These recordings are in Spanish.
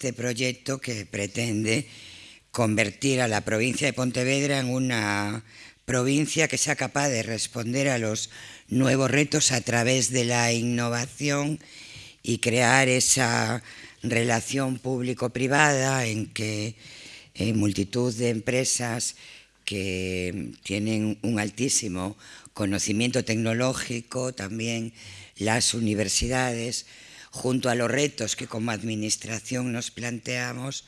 este proyecto que pretende convertir a la provincia de Pontevedra en una provincia que sea capaz de responder a los nuevos retos a través de la innovación y crear esa relación público-privada en que multitud de empresas que tienen un altísimo conocimiento tecnológico, también las universidades, junto a los retos que como administración nos planteamos,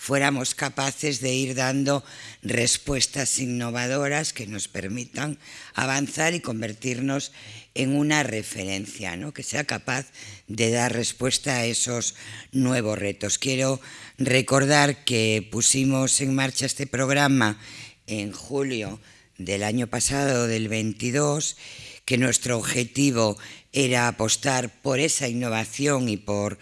fuéramos capaces de ir dando respuestas innovadoras que nos permitan avanzar y convertirnos en una referencia, ¿no? que sea capaz de dar respuesta a esos nuevos retos. Quiero recordar que pusimos en marcha este programa en julio del año pasado, del 22, que nuestro objetivo era apostar por esa innovación y por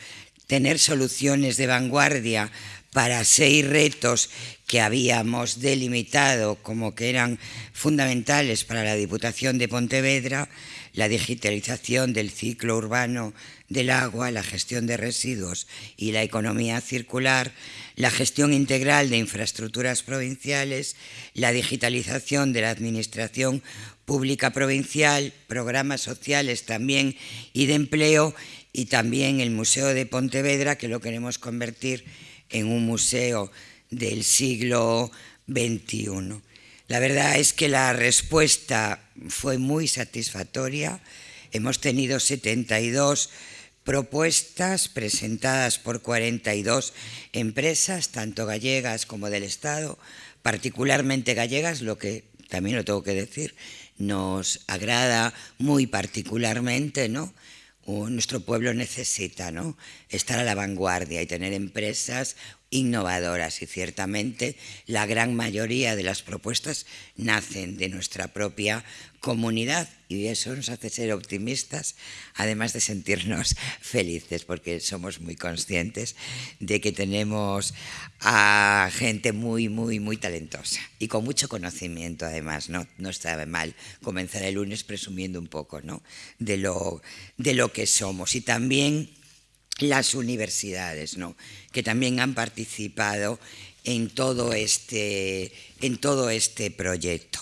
tener soluciones de vanguardia para seis retos que habíamos delimitado como que eran fundamentales para la Diputación de Pontevedra, la digitalización del ciclo urbano del agua, la gestión de residuos y la economía circular, la gestión integral de infraestructuras provinciales, la digitalización de la administración pública provincial, programas sociales también y de empleo y también el Museo de Pontevedra que lo queremos convertir en un museo del siglo XXI. La verdad es que la respuesta fue muy satisfactoria. Hemos tenido 72 propuestas presentadas por 42 empresas, tanto gallegas como del Estado, particularmente gallegas, lo que también lo tengo que decir, nos agrada muy particularmente, ¿no? nuestro pueblo necesita ¿no? estar a la vanguardia y tener empresas innovadoras y ciertamente la gran mayoría de las propuestas nacen de nuestra propia comunidad y eso nos hace ser optimistas, además de sentirnos felices, porque somos muy conscientes de que tenemos a gente muy, muy, muy talentosa y con mucho conocimiento, además. No, no está mal comenzar el lunes presumiendo un poco ¿no? de, lo, de lo que somos. Y también las universidades, ¿no? que también han participado en todo este, en todo este proyecto.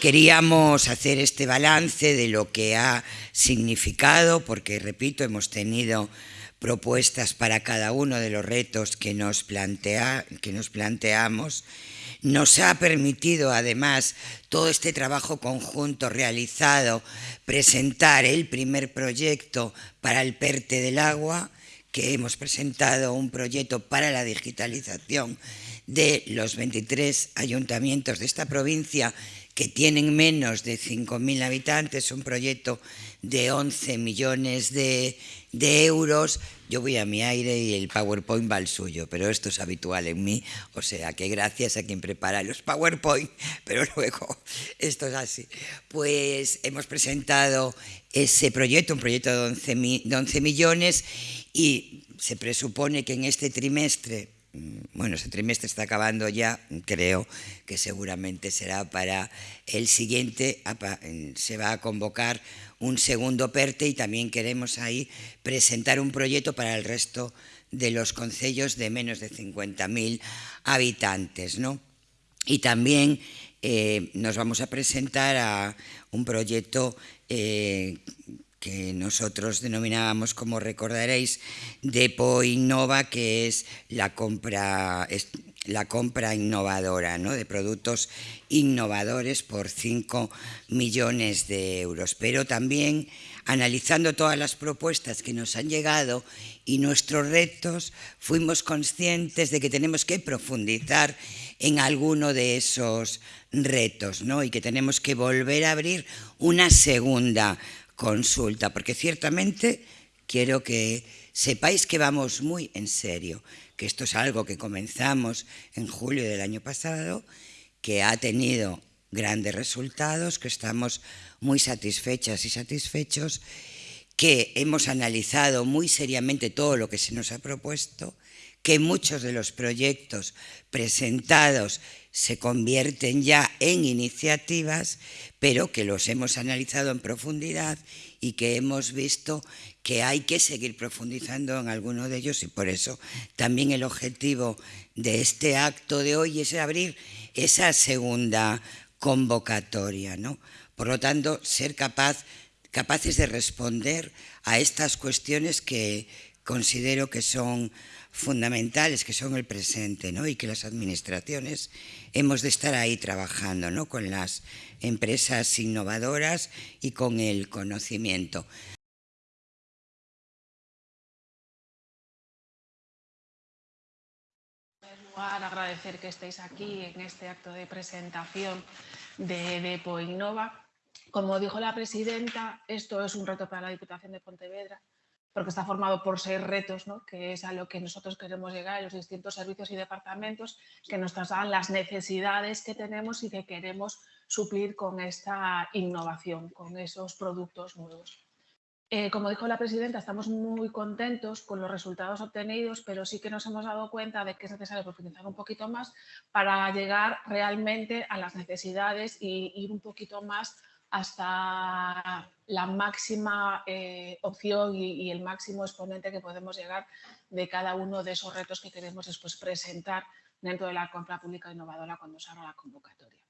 Queríamos hacer este balance de lo que ha significado, porque, repito, hemos tenido propuestas para cada uno de los retos que nos, plantea, que nos planteamos. Nos ha permitido, además, todo este trabajo conjunto realizado, presentar el primer proyecto para el PERTE del agua, que hemos presentado un proyecto para la digitalización de los 23 ayuntamientos de esta provincia que tienen menos de 5.000 habitantes, un proyecto de 11 millones de, euros. Yo voy a mi aire y el PowerPoint va al suyo, pero esto es habitual en mí, o sea que gracias a quien prepara los PowerPoint, pero luego esto es así. Pues hemos presentado ese proyecto, un proyecto de 11, de 11 millones y se presupone que en este trimestre bueno, ese trimestre está acabando ya, creo que seguramente será para el siguiente, se va a convocar un segundo PERTE y también queremos ahí presentar un proyecto para el resto de los concellos de menos de 50.000 habitantes. ¿no? Y también eh, nos vamos a presentar a un proyecto eh, que nosotros denominábamos, como recordaréis, Depo Innova, que es la compra, la compra innovadora ¿no? de productos innovadores por 5 millones de euros. Pero también analizando todas las propuestas que nos han llegado y nuestros retos, fuimos conscientes de que tenemos que profundizar en alguno de esos retos ¿no? y que tenemos que volver a abrir una segunda consulta, porque ciertamente quiero que sepáis que vamos muy en serio, que esto es algo que comenzamos en julio del año pasado, que ha tenido grandes resultados, que estamos muy satisfechas y satisfechos, que hemos analizado muy seriamente todo lo que se nos ha propuesto, que muchos de los proyectos presentados se convierten ya en iniciativas, pero que los hemos analizado en profundidad y que hemos visto que hay que seguir profundizando en alguno de ellos y por eso también el objetivo de este acto de hoy es abrir esa segunda convocatoria, ¿no? Por lo tanto, ser capaz, capaces de responder a estas cuestiones que considero que son fundamentales, que son el presente, ¿no? y que las administraciones hemos de estar ahí trabajando ¿no? con las empresas innovadoras y con el conocimiento. agradecer que estéis aquí en este acto de presentación de Depo Innova. Como dijo la presidenta, esto es un reto para la Diputación de Pontevedra porque está formado por seis retos, ¿no? que es a lo que nosotros queremos llegar los distintos servicios y departamentos, que nos trasladan las necesidades que tenemos y que queremos suplir con esta innovación, con esos productos nuevos. Eh, como dijo la presidenta, estamos muy contentos con los resultados obtenidos, pero sí que nos hemos dado cuenta de que es necesario profundizar un poquito más para llegar realmente a las necesidades y ir un poquito más hasta la máxima eh, opción y, el máximo exponente que podemos llegar de cada uno de esos retos que queremos después presentar dentro de la compra pública innovadora cuando se haga la convocatoria.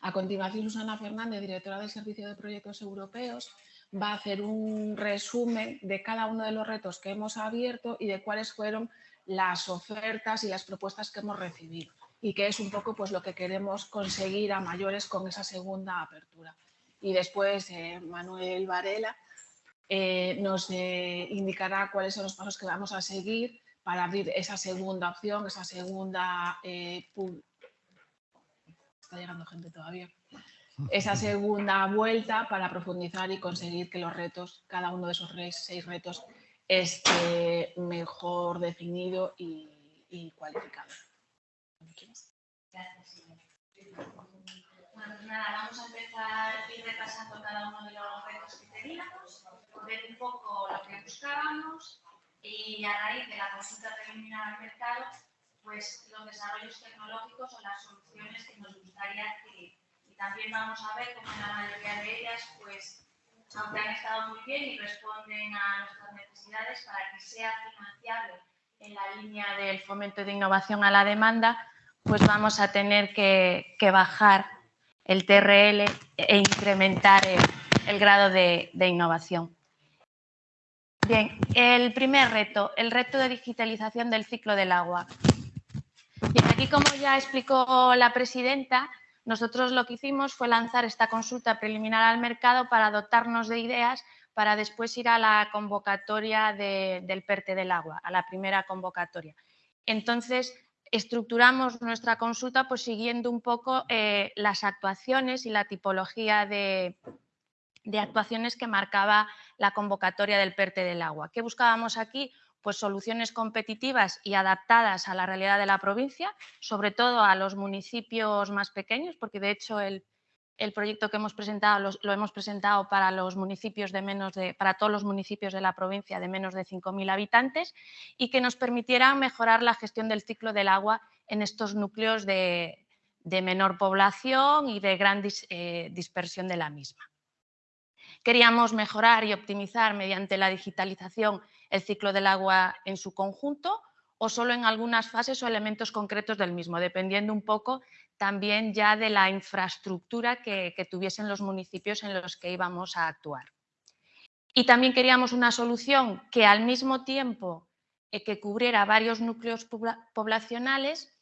A continuación, Susana Fernández, directora del Servicio de Proyectos Europeos, va a hacer un resumen de cada uno de los retos que hemos abierto y de cuáles fueron las ofertas y las propuestas que hemos recibido y que es un poco pues, lo que queremos conseguir a mayores con esa segunda apertura. Y después eh, Manuel Varela eh, nos eh, indicará cuáles son los pasos que vamos a seguir para abrir esa segunda opción, esa segunda... está llegando gente todavía. Esa segunda vuelta para profundizar y conseguir que los retos, cada uno de esos seis retos, esté mejor definido y, y cualificado. Gracias. Bueno, pues nada, vamos a empezar ir repasando cada uno de los retos que teníamos, ver un poco lo que buscábamos y a raíz de la consulta preliminar al mercado, pues los desarrollos tecnológicos o las soluciones que nos gustaría adquirir. Y también vamos a ver cómo la mayoría de ellas, pues, aunque han estado muy bien y responden a nuestras necesidades para que sea financiable en la línea del fomento de innovación a la demanda, pues vamos a tener que, bajar el TRL e incrementar el, grado de, innovación. Bien, el primer reto, el reto de digitalización del ciclo del agua. Bien, aquí como ya explicó la presidenta, nosotros lo que hicimos fue lanzar esta consulta preliminar al mercado para dotarnos de ideas para después ir a la convocatoria del PERTE del agua, a la primera convocatoria. Entonces, estructuramos nuestra consulta pues, siguiendo un poco eh, las actuaciones y la tipología de, actuaciones que marcaba la convocatoria del PERTE del agua. ¿Qué buscábamos aquí? Pues soluciones competitivas y adaptadas a la realidad de la provincia, sobre todo a los municipios más pequeños, porque de hecho el, el proyecto que hemos presentado lo, hemos presentado para todos los municipios de la provincia de menos de 5.000 habitantes y que nos permitiera mejorar la gestión del ciclo del agua en estos núcleos de, menor población y de gran eh, dispersión de la misma. Queríamos mejorar y optimizar mediante la digitalización el ciclo del agua en su conjunto o solo en algunas fases o elementos concretos del mismo, dependiendo un poco también ya de la infraestructura que, tuviesen los municipios en los que íbamos a actuar. Y también queríamos una solución que al mismo tiempo eh, que cubriera varios núcleos poblacionales,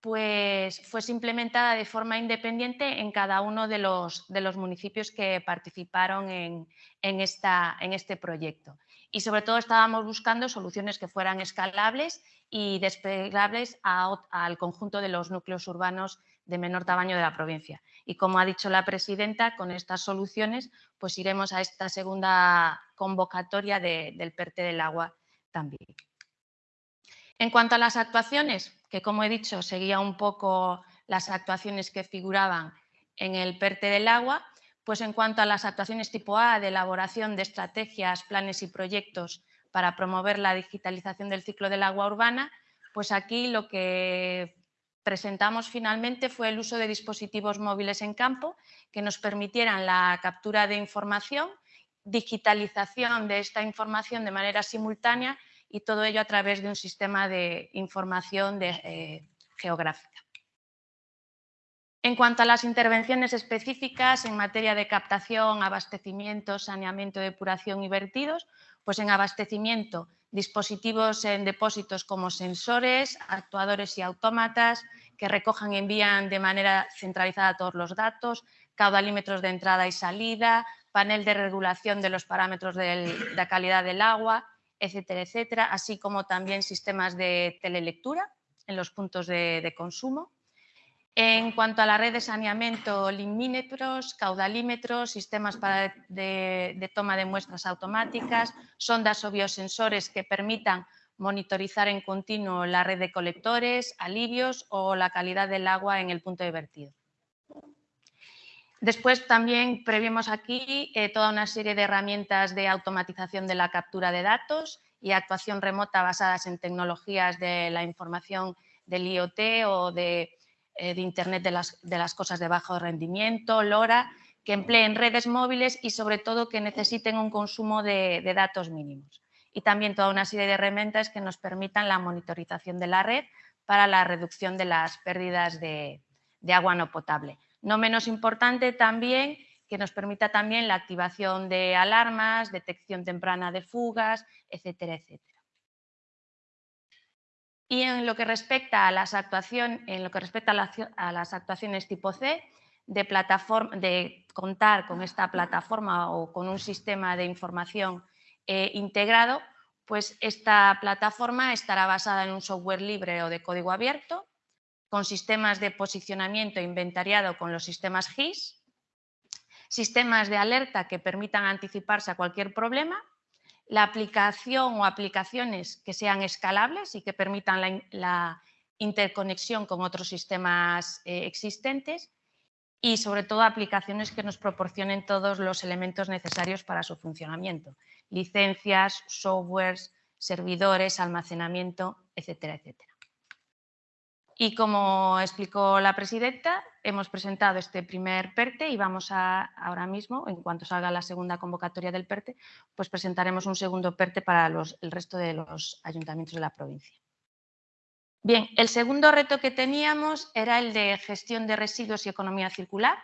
pues fuese implementada de forma independiente en cada uno de los, de los municipios que participaron en, esta, en este proyecto. Y sobre todo estábamos buscando soluciones que fueran escalables y desplegables al conjunto de los núcleos urbanos de menor tamaño de la provincia. Y como ha dicho la presidenta, con estas soluciones pues iremos a esta segunda convocatoria del PERTE del agua también. En cuanto a las actuaciones, que como he dicho seguía un poco las actuaciones que figuraban en el PERTE del agua, pues en cuanto a las actuaciones tipo A de elaboración de estrategias, planes y proyectos para promover la digitalización del ciclo del agua urbana, pues aquí lo que presentamos finalmente fue el uso de dispositivos móviles en campo que nos permitieran la captura de información, digitalización de esta información de manera simultánea y todo ello a través de un sistema de información eh, geográfica. En cuanto a las intervenciones específicas en materia de captación, abastecimiento, saneamiento, depuración y vertidos, pues en abastecimiento, dispositivos en depósitos como sensores, actuadores y autómatas que recojan y envían de manera centralizada todos los datos, caudalímetros de entrada y salida, panel de regulación de los parámetros de la calidad del agua, etcétera, etcétera, así como también sistemas de telelectura en los puntos de consumo en cuanto a la red de saneamiento, limímetros, caudalímetros, sistemas de, toma de muestras automáticas, sondas o biosensores que permitan monitorizar en continuo la red de colectores, alivios o la calidad del agua en el punto de vertido. Después también previmos aquí eh, toda una serie de herramientas de automatización de la captura de datos y actuación remota basadas en tecnologías de la información del IoT o de de Internet de las, cosas de bajo rendimiento, LoRa, que empleen redes móviles y sobre todo que necesiten un consumo de, datos mínimos. Y también toda una serie de herramientas que nos permitan la monitorización de la red para la reducción de las pérdidas de, de agua no potable. No menos importante también que nos permita también la activación de alarmas, detección temprana de fugas, etcétera, etcétera. Y en lo que respecta a las, en lo que respecta a actuaciones tipo C, de, plataforma, de, contar con esta plataforma o con un sistema de información eh, integrado, pues esta plataforma estará basada en un software libre o de código abierto, con sistemas de posicionamiento inventariado con los sistemas GIS, sistemas de alerta que permitan anticiparse a cualquier problema la aplicación o aplicaciones que sean escalables y que permitan la, interconexión con otros sistemas eh, existentes y sobre todo aplicaciones que nos proporcionen todos los elementos necesarios para su funcionamiento, licencias, softwares, servidores, almacenamiento, etcétera, etcétera. Y como explicó la presidenta, hemos presentado este primer PERTE y vamos a ahora mismo, en cuanto salga la segunda convocatoria del PERTE, pues presentaremos un segundo PERTE para el resto de los ayuntamientos de la provincia. Bien, el segundo reto que teníamos era el de gestión de residuos y economía circular.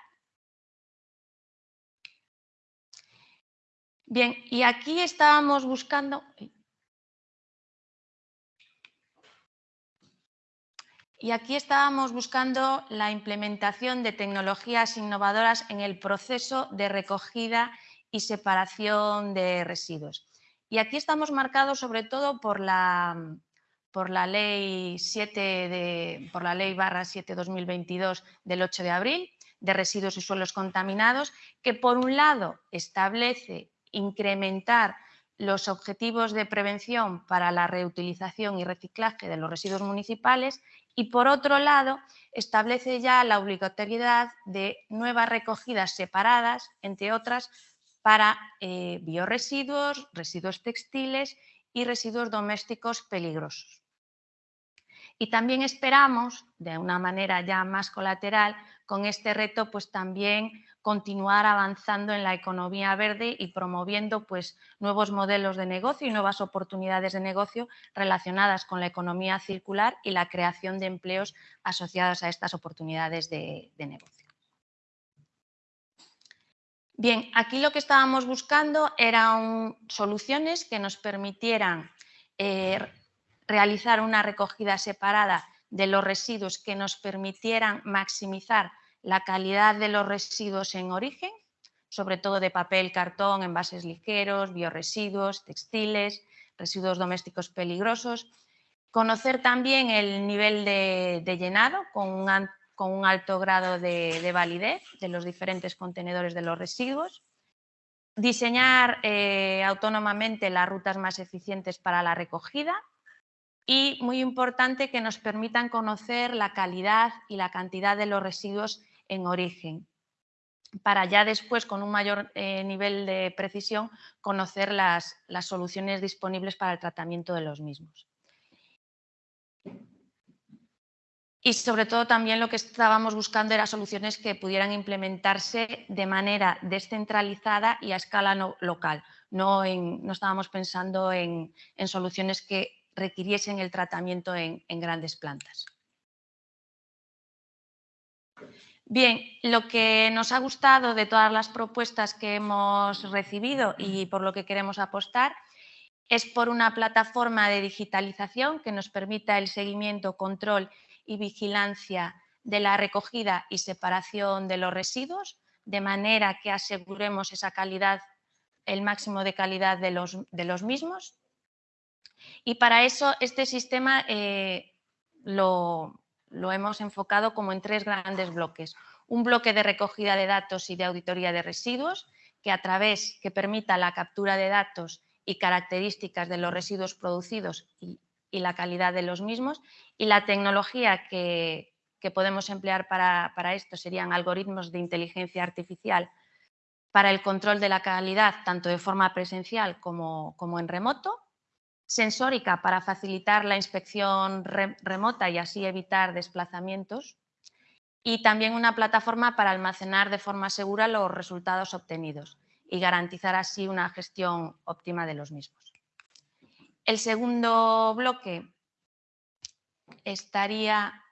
Bien, y aquí estábamos buscando... Y aquí estábamos buscando la implementación de tecnologías innovadoras en el proceso de recogida y separación de residuos. Y aquí estamos marcados sobre todo por la, por la ley 7 de, por la ley barra 7 2022 del 8 de abril de residuos y suelos contaminados, que por un lado establece incrementar los objetivos de prevención para la reutilización y reciclaje de los residuos municipales y, por otro lado, establece ya la obligatoriedad de nuevas recogidas separadas, entre otras, para eh, bioresiduos, residuos textiles y residuos domésticos peligrosos. Y también esperamos, de una manera ya más colateral, con este reto, pues también continuar avanzando en la economía verde y promoviendo pues, nuevos modelos de negocio y nuevas oportunidades de negocio relacionadas con la economía circular y la creación de empleos asociados a estas oportunidades de, negocio. Bien, aquí lo que estábamos buscando eran soluciones que nos permitieran eh, realizar una recogida separada de los residuos que nos permitieran maximizar la calidad de los residuos en origen, sobre todo de papel, cartón, envases ligeros, bioresiduos, textiles, residuos domésticos peligrosos. Conocer también el nivel de, llenado con un, alto grado de, validez de los diferentes contenedores de los residuos. Diseñar eh, autónomamente las rutas más eficientes para la recogida y, muy importante, que nos permitan conocer la calidad y la cantidad de los residuos en origen, para ya después, con un mayor eh, nivel de precisión, conocer las, soluciones disponibles para el tratamiento de los mismos. y sobre todo también lo que estábamos buscando era soluciones que pudieran implementarse de manera descentralizada y a escala local. No, no, estábamos pensando en, soluciones que requiriesen el tratamiento en, grandes plantas. Bien, lo que nos ha gustado de todas las propuestas que hemos recibido y por lo que queremos apostar es por una plataforma de digitalización que nos permita el seguimiento, control y vigilancia de la recogida y separación de los residuos, de manera que aseguremos esa calidad, el máximo de calidad de los, de los mismos. Y para eso este sistema eh, lo, hemos enfocado como en tres grandes bloques. Un bloque de recogida de datos y de auditoría de residuos, que a través que permita la captura de datos y características de los residuos producidos y, y la calidad de los mismos. Y la tecnología que, podemos emplear para, esto serían algoritmos de inteligencia artificial para el control de la calidad, tanto de forma presencial como, como en remoto, sensórica para facilitar la inspección remota y así evitar desplazamientos, y también una plataforma para almacenar de forma segura los resultados obtenidos y garantizar así una gestión óptima de los mismos. El segundo bloque estaría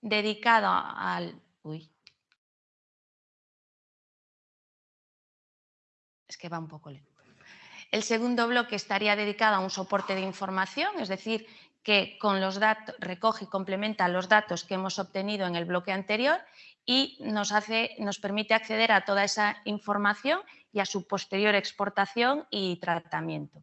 dedicado al... Uy. Es que va un poco lento. El segundo bloque estaría dedicado a un soporte de información, es decir, que con los recoge y complementa los datos que hemos obtenido en el bloque anterior y nos, hace, nos permite acceder a toda esa información y a su posterior exportación y tratamiento.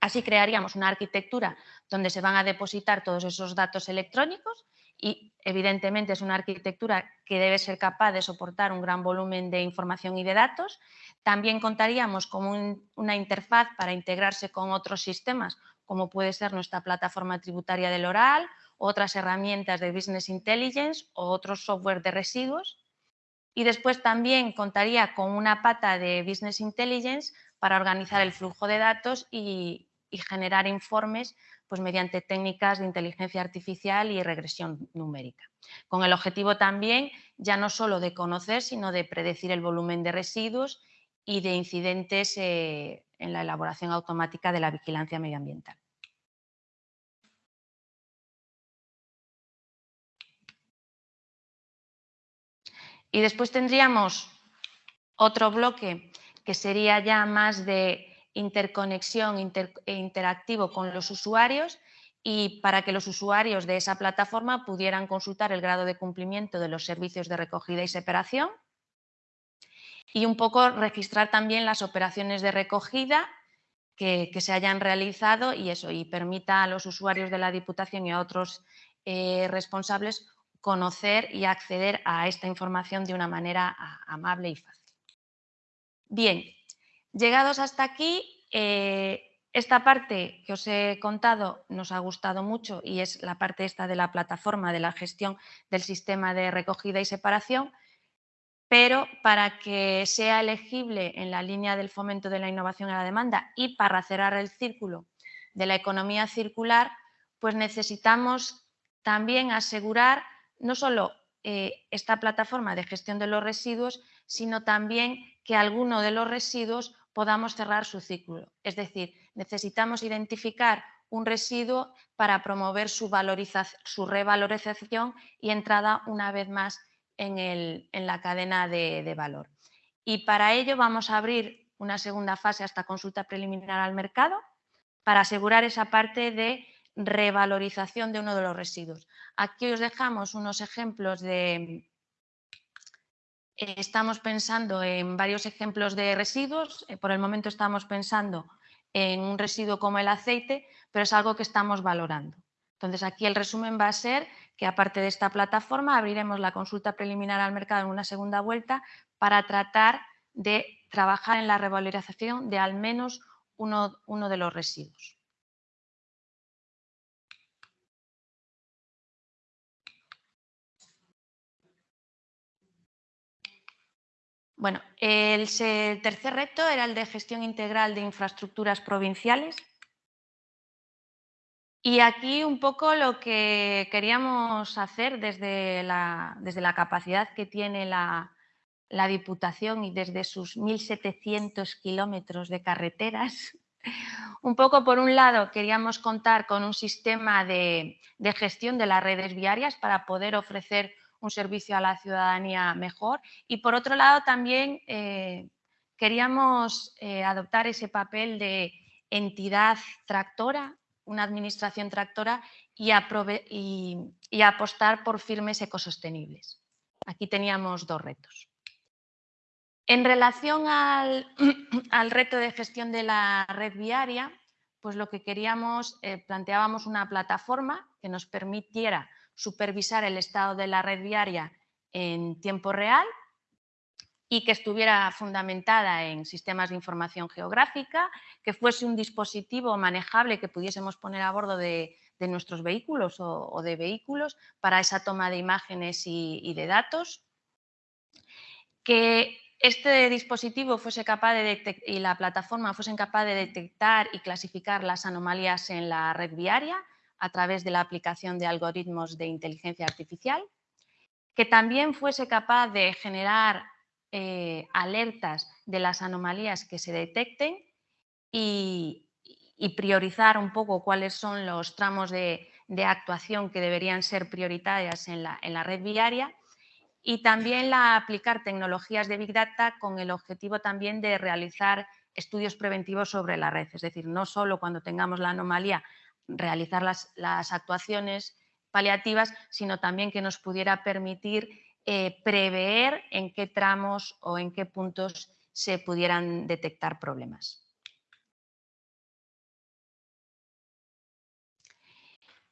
Así crearíamos una arquitectura donde se van a depositar todos esos datos electrónicos y evidentemente es una arquitectura que debe ser capaz de soportar un gran volumen de información y de datos. También contaríamos con una interfaz para integrarse con otros sistemas, como puede ser nuestra plataforma tributaria del oral, otras herramientas de Business Intelligence o otros software de residuos. Y después también contaría con una pata de Business Intelligence para organizar el flujo de datos y, generar informes pues, mediante técnicas de inteligencia artificial y regresión numérica. Con el objetivo también ya no solo de conocer, sino de predecir el volumen de residuos y de incidentes eh, en la elaboración automática de la vigilancia medioambiental. Y después tendríamos otro bloque que sería ya más de interconexión e interactivo con los usuarios y para que los usuarios de esa plataforma pudieran consultar el grado de cumplimiento de los servicios de recogida y separación y un poco registrar también las operaciones de recogida que, se hayan realizado y eso y permita a los usuarios de la Diputación y a otros eh, responsables conocer y acceder a esta información de una manera amable y fácil. Bien, Llegados hasta aquí, eh, esta parte que os he contado nos ha gustado mucho y es la parte esta de la plataforma de la gestión del sistema de recogida y separación, pero para que sea elegible en la línea del fomento de la innovación y la demanda y para cerrar el círculo de la economía circular, pues necesitamos también asegurar no solo eh, esta plataforma de gestión de los residuos, sino también que alguno de los residuos podamos cerrar su ciclo. Es decir, necesitamos identificar un residuo para promover su, su revalorización y entrada una vez más en, la cadena de, valor. Y para ello vamos a abrir una segunda fase hasta consulta preliminar al mercado para asegurar esa parte de revalorización de uno de los residuos. Aquí os dejamos unos ejemplos de, estamos pensando en varios ejemplos de residuos. Eh, por el momento estamos pensando en un residuo como el aceite, pero es algo que estamos valorando. Entonces, aquí el resumen va a ser que aparte de esta plataforma abriremos la consulta preliminar al mercado en una segunda vuelta para tratar de trabajar en la revalorización de al menos uno, uno de los residuos. Bueno, el, tercer reto era el de gestión integral de infraestructuras provinciales. Y aquí un poco lo que queríamos hacer desde la, desde la capacidad que tiene la, Diputación y desde sus 1.700 kilómetros de carreteras, un poco por un lado queríamos contar con un sistema de, gestión de las redes viarias para poder ofrecer un servicio a la ciudadanía mejor y por otro lado también eh, queríamos eh, adoptar ese papel de entidad tractora una administración tractora y, apostar por firmes ecosostenibles. Aquí teníamos dos retos. En relación al, reto de gestión de la red viaria, pues lo que queríamos, eh, planteábamos una plataforma que nos permitiera supervisar el estado de la red viaria en tiempo real y que estuviera fundamentada en sistemas de información geográfica, que fuese un dispositivo manejable que pudiésemos poner a bordo de, nuestros vehículos o, de vehículos para esa toma de imágenes y, de datos, que este dispositivo fuese capaz de y la plataforma fuesen capaz de detectar y clasificar las anomalías en la red viaria a través de la aplicación de algoritmos de inteligencia artificial, que también fuese capaz de generar eh, alertas de las anomalías que se detecten y, priorizar un poco cuáles son los tramos de, actuación que deberían ser prioritarias en la, red viaria y también la aplicar tecnologías de Big Data con el objetivo también de realizar estudios preventivos sobre la red, es decir, no solo cuando tengamos la anomalía realizar las, actuaciones paliativas, sino también que nos pudiera permitir eh, prever en qué tramos o en qué puntos se pudieran detectar problemas.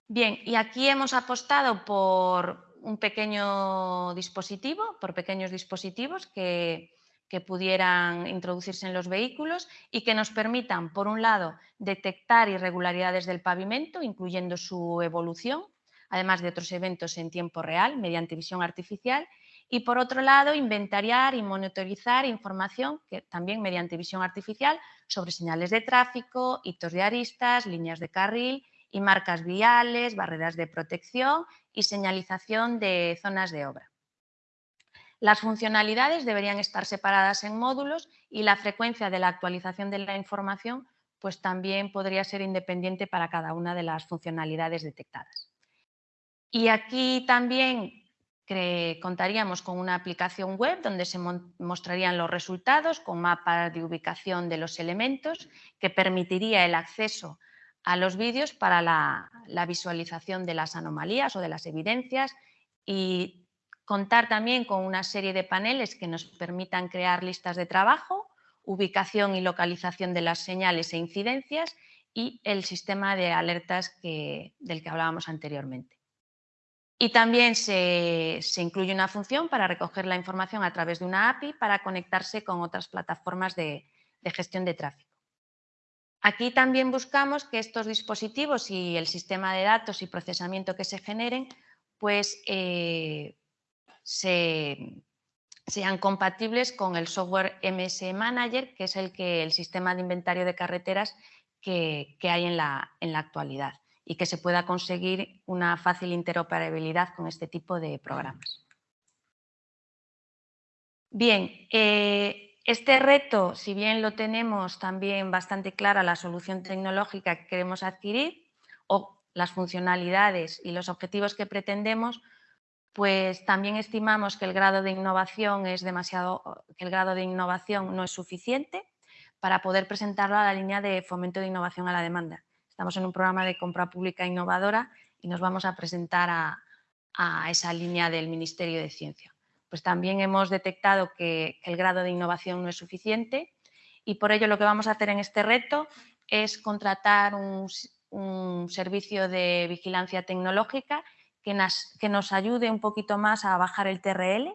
Bien, y aquí hemos apostado por un pequeño dispositivo, por pequeños dispositivos que, que pudieran introducirse en los vehículos y que nos permitan, por un lado, detectar irregularidades del pavimento, incluyendo su evolución, además de otros eventos en tiempo real mediante visión artificial. Y por otro lado, inventariar y monitorizar información que también mediante visión artificial sobre señales de tráfico, hitos de aristas, líneas de carril y marcas viales, barreras de protección y señalización de zonas de obra. Las funcionalidades deberían estar separadas en módulos y la frecuencia de la actualización de la información pues también podría ser independiente para cada una de las funcionalidades detectadas. Y aquí también contaríamos con una aplicación web donde se mostrarían los resultados con mapas de ubicación de los elementos que permitiría el acceso a los vídeos para la, visualización de las anomalías o de las evidencias y contar también con una serie de paneles que nos permitan crear listas de trabajo, ubicación y localización de las señales e incidencias y el sistema de alertas del que hablábamos anteriormente. Y también se, incluye una función para recoger la información a través de una API para conectarse con otras plataformas de, gestión de tráfico. Aquí también buscamos que estos dispositivos y el sistema de datos y procesamiento que se generen pues, eh, sean compatibles con el software MS Manager, que es el, que, el sistema de inventario de carreteras que, hay en la actualidad y que se pueda conseguir una fácil interoperabilidad con este tipo de programas. Bien, eh, este reto, si bien lo tenemos también bastante clara la solución tecnológica que queremos adquirir o las funcionalidades y los objetivos que pretendemos, pues también estimamos que el grado de innovación es demasiado, que el grado de innovación no es suficiente para poder presentarlo a la línea de fomento de innovación a la demanda. Estamos en un programa de compra pública innovadora y nos vamos a presentar a, esa línea del Ministerio de Ciencia. Pues también hemos detectado que, el grado de innovación no es suficiente y por ello lo que vamos a hacer en este reto es contratar un, servicio de vigilancia tecnológica que nos, ayude un poquito más a bajar el TRL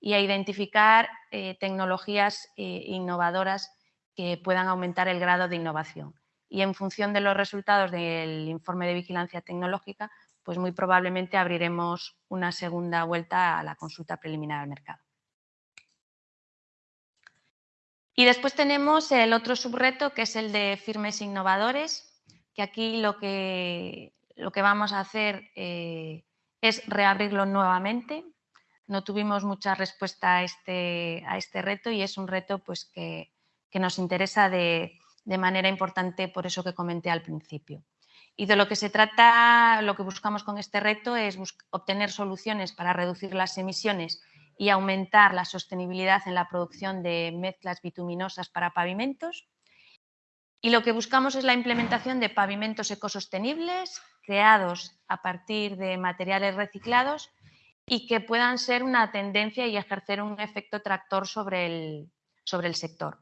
y a identificar eh, tecnologías eh, innovadoras que puedan aumentar el grado de innovación y en función de los resultados del informe de vigilancia tecnológica, pues muy probablemente abriremos una segunda vuelta a la consulta preliminar al mercado. Y después tenemos el otro subreto, que es el de firmes innovadores, que aquí lo que, lo que vamos a hacer eh, es reabrirlo nuevamente. No tuvimos mucha respuesta a este, a este reto y es un reto pues, que, nos interesa de, de manera importante por eso que comenté al principio. Y de lo que se trata, lo que buscamos con este reto es obtener soluciones para reducir las emisiones y aumentar la sostenibilidad en la producción de mezclas bituminosas para pavimentos. Y lo que buscamos es la implementación de pavimentos ecosostenibles creados a partir de materiales reciclados y que puedan ser una tendencia y ejercer un efecto tractor sobre el, sobre el sector.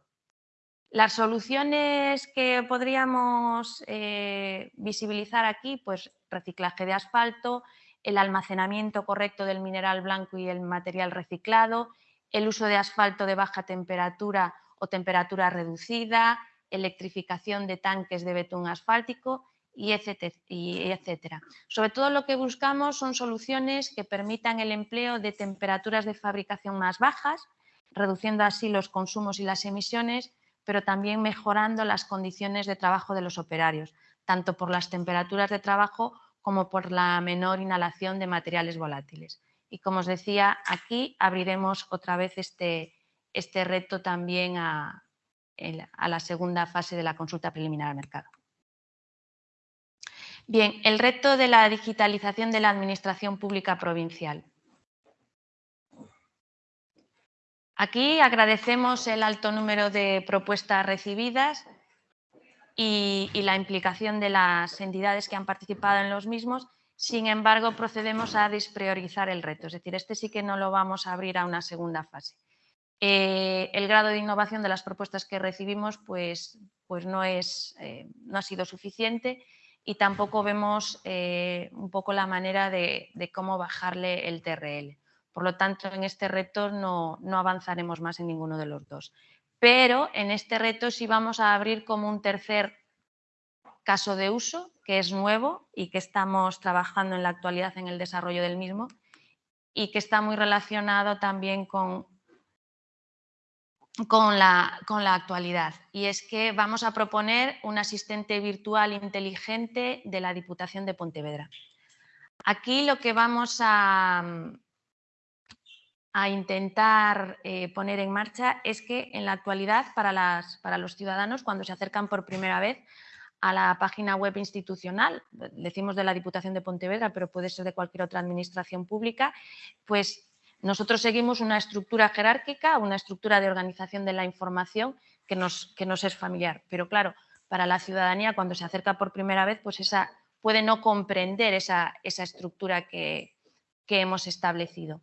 Las soluciones que podríamos eh, visibilizar aquí, pues reciclaje de asfalto, el almacenamiento correcto del mineral blanco y el material reciclado, el uso de asfalto de baja temperatura o temperatura reducida, electrificación de tanques de betún asfáltico y etcétera. Sobre todo lo que buscamos son soluciones que permitan el empleo de temperaturas de fabricación más bajas, reduciendo así los consumos y las emisiones, pero también mejorando las condiciones de trabajo de los operarios, tanto por las temperaturas de trabajo como por la menor inhalación de materiales volátiles. Y como os decía, aquí abriremos otra vez este, este reto también a, a la segunda fase de la consulta preliminar al mercado. Bien, el reto de la digitalización de la administración pública provincial. Aquí agradecemos el alto número de propuestas recibidas y, la implicación de las entidades que han participado en los mismos. Sin embargo, procedemos a despriorizar el reto, es decir, este sí que no lo vamos a abrir a una segunda fase. Eh, el grado de innovación de las propuestas que recibimos pues, pues no, es, eh, no ha sido suficiente y tampoco vemos eh, un poco la manera de, de, cómo bajarle el TRL. Por lo tanto, en este reto no, no avanzaremos más en ninguno de los dos pero en este reto sí vamos a abrir como un tercer caso de uso, que es nuevo y que estamos trabajando en la actualidad en el desarrollo del mismo y que está muy relacionado también con, con, la, con la actualidad. Y es que vamos a proponer un asistente virtual inteligente de la Diputación de Pontevedra. Aquí lo que vamos a, a intentar eh, poner en marcha es que en la actualidad para, las, para los ciudadanos cuando se acercan por primera vez a la página web institucional, decimos de la Diputación de Pontevedra, pero puede ser de cualquier otra administración pública, pues nosotros seguimos una estructura jerárquica, una estructura de organización de la información que nos, es familiar. Pero claro, para la ciudadanía cuando se acerca por primera vez, pues esa puede no comprender esa, esa estructura que, que hemos establecido.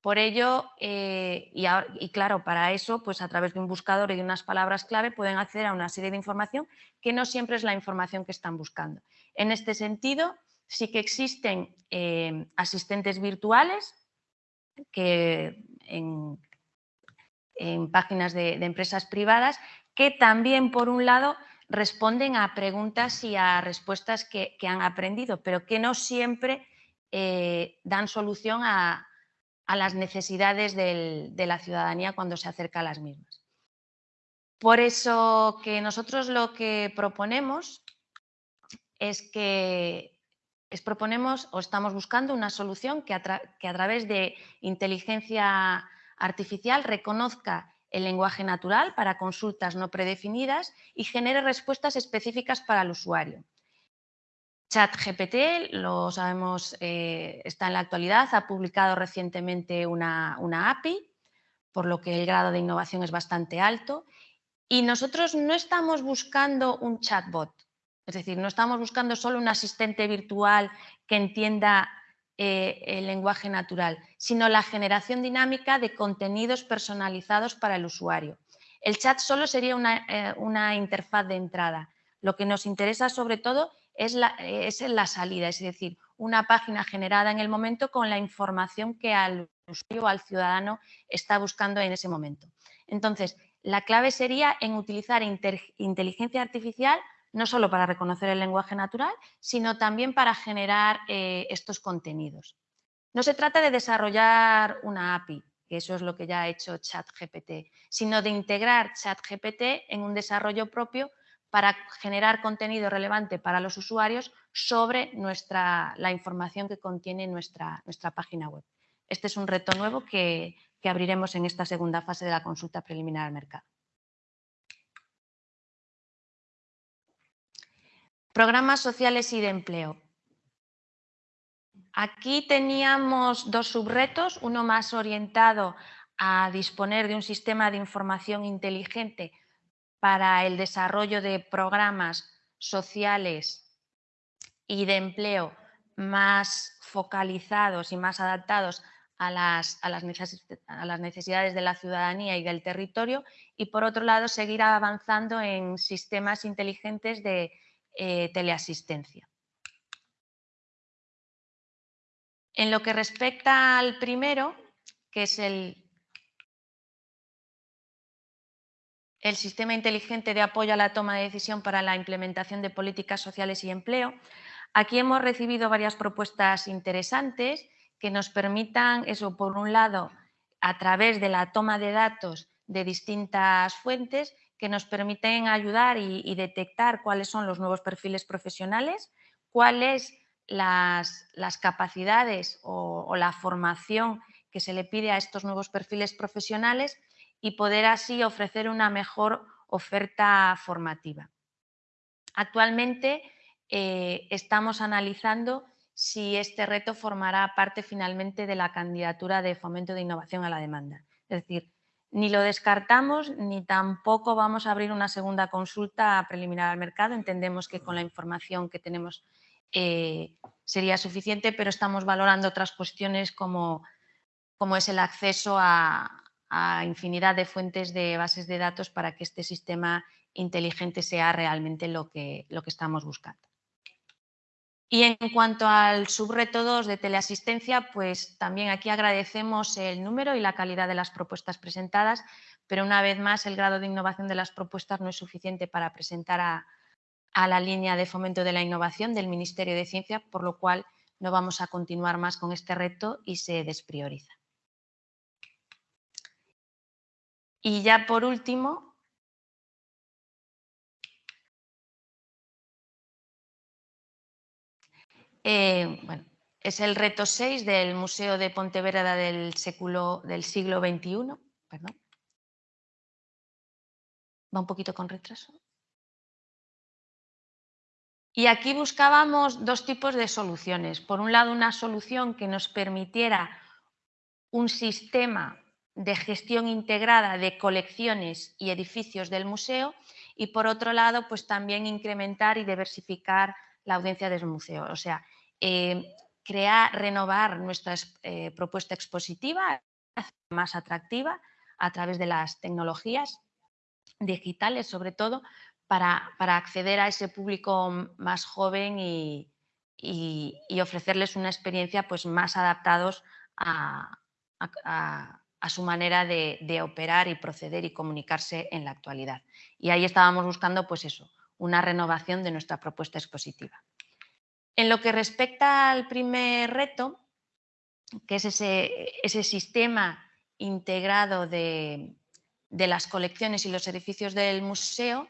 Por ello, eh, y, claro, para eso, pues a través de un buscador y de unas palabras clave pueden acceder a una serie de información que no siempre es la información que están buscando. En este sentido, sí que existen eh, asistentes virtuales que en, páginas de, empresas privadas que también, por un lado, responden a preguntas y a respuestas que, han aprendido, pero que no siempre eh, dan solución a, a las necesidades de la ciudadanía cuando se acerca a las mismas. Por eso que nosotros lo que proponemos es que proponemos o estamos buscando una solución que a través de inteligencia artificial reconozca el lenguaje natural para consultas no predefinidas y genere respuestas específicas para el usuario. ChatGPT, lo sabemos, eh, está en la actualidad, ha publicado recientemente una, API, por lo que el grado de innovación es bastante alto. Y nosotros no estamos buscando un chatbot, es decir, no estamos buscando solo un asistente virtual que entienda eh, el lenguaje natural, sino la generación dinámica de contenidos personalizados para el usuario. El chat solo sería una, eh, una interfaz de entrada. Lo que nos interesa sobre todo es la, es la salida, es decir, una página generada en el momento con la información que al usuario o al ciudadano está buscando en ese momento. Entonces, la clave sería en utilizar inteligencia artificial no solo para reconocer el lenguaje natural, sino también para generar eh, estos contenidos. No se trata de desarrollar una API, que eso es lo que ya ha hecho ChatGPT, sino de integrar ChatGPT en un desarrollo propio para generar contenido relevante para los usuarios sobre nuestra, la información que contiene nuestra, nuestra página web. Este es un reto nuevo que, que abriremos en esta segunda fase de la consulta preliminar al mercado. Programas sociales y de empleo. Aquí teníamos dos subretos, uno más orientado a disponer de un sistema de información inteligente para el desarrollo de programas sociales y de empleo más focalizados y más adaptados a las, a las, necesidades de la ciudadanía y del territorio y por otro lado seguir avanzando en sistemas inteligentes de eh, teleasistencia. En lo que respecta al primero, que es el el sistema inteligente de apoyo a la toma de decisión para la implementación de políticas sociales y empleo. Aquí hemos recibido varias propuestas interesantes que nos permitan, eso por un lado, a través de la toma de datos de distintas fuentes, que nos permiten ayudar y, detectar cuáles son los nuevos perfiles profesionales, cuáles las, las capacidades o la formación que se le pide a estos nuevos perfiles profesionales y poder así ofrecer una mejor oferta formativa. Actualmente eh, estamos analizando si este reto formará parte finalmente de la candidatura de fomento de innovación a la demanda. Es decir, ni lo descartamos ni tampoco vamos a abrir una segunda consulta preliminar al mercado. Entendemos que con la información que tenemos eh, sería suficiente, pero estamos valorando otras cuestiones como, es el acceso a, a infinidad de fuentes de bases de datos para que este sistema inteligente sea realmente lo que, lo que estamos buscando. Y en cuanto al subreto 2 de teleasistencia, pues también aquí agradecemos el número y la calidad de las propuestas presentadas, pero una vez más el grado de innovación de las propuestas no es suficiente para presentar a, a la línea de fomento de la innovación del Ministerio de Ciencia, por lo cual no vamos a continuar más con este reto y se desprioriza. Y ya por último, eh, bueno, es el reto 6 del Museo de Pontevedra del, del siglo XXI. Perdón. Va un poquito con retraso. Y aquí buscábamos dos tipos de soluciones. Por un lado, una solución que nos permitiera un sistema de gestión integrada de colecciones y edificios del museo y por otro lado pues también incrementar y diversificar la audiencia del museo. O sea, eh, crear, renovar nuestra eh, propuesta expositiva más atractiva a través de las tecnologías digitales sobre todo para, acceder a ese público más joven y, ofrecerles una experiencia pues, más adaptados a a su manera de, operar y proceder y comunicarse en la actualidad. Y ahí estábamos buscando, pues eso, una renovación de nuestra propuesta expositiva. En lo que respecta al primer reto, que es ese, sistema integrado de, las colecciones y los edificios del museo,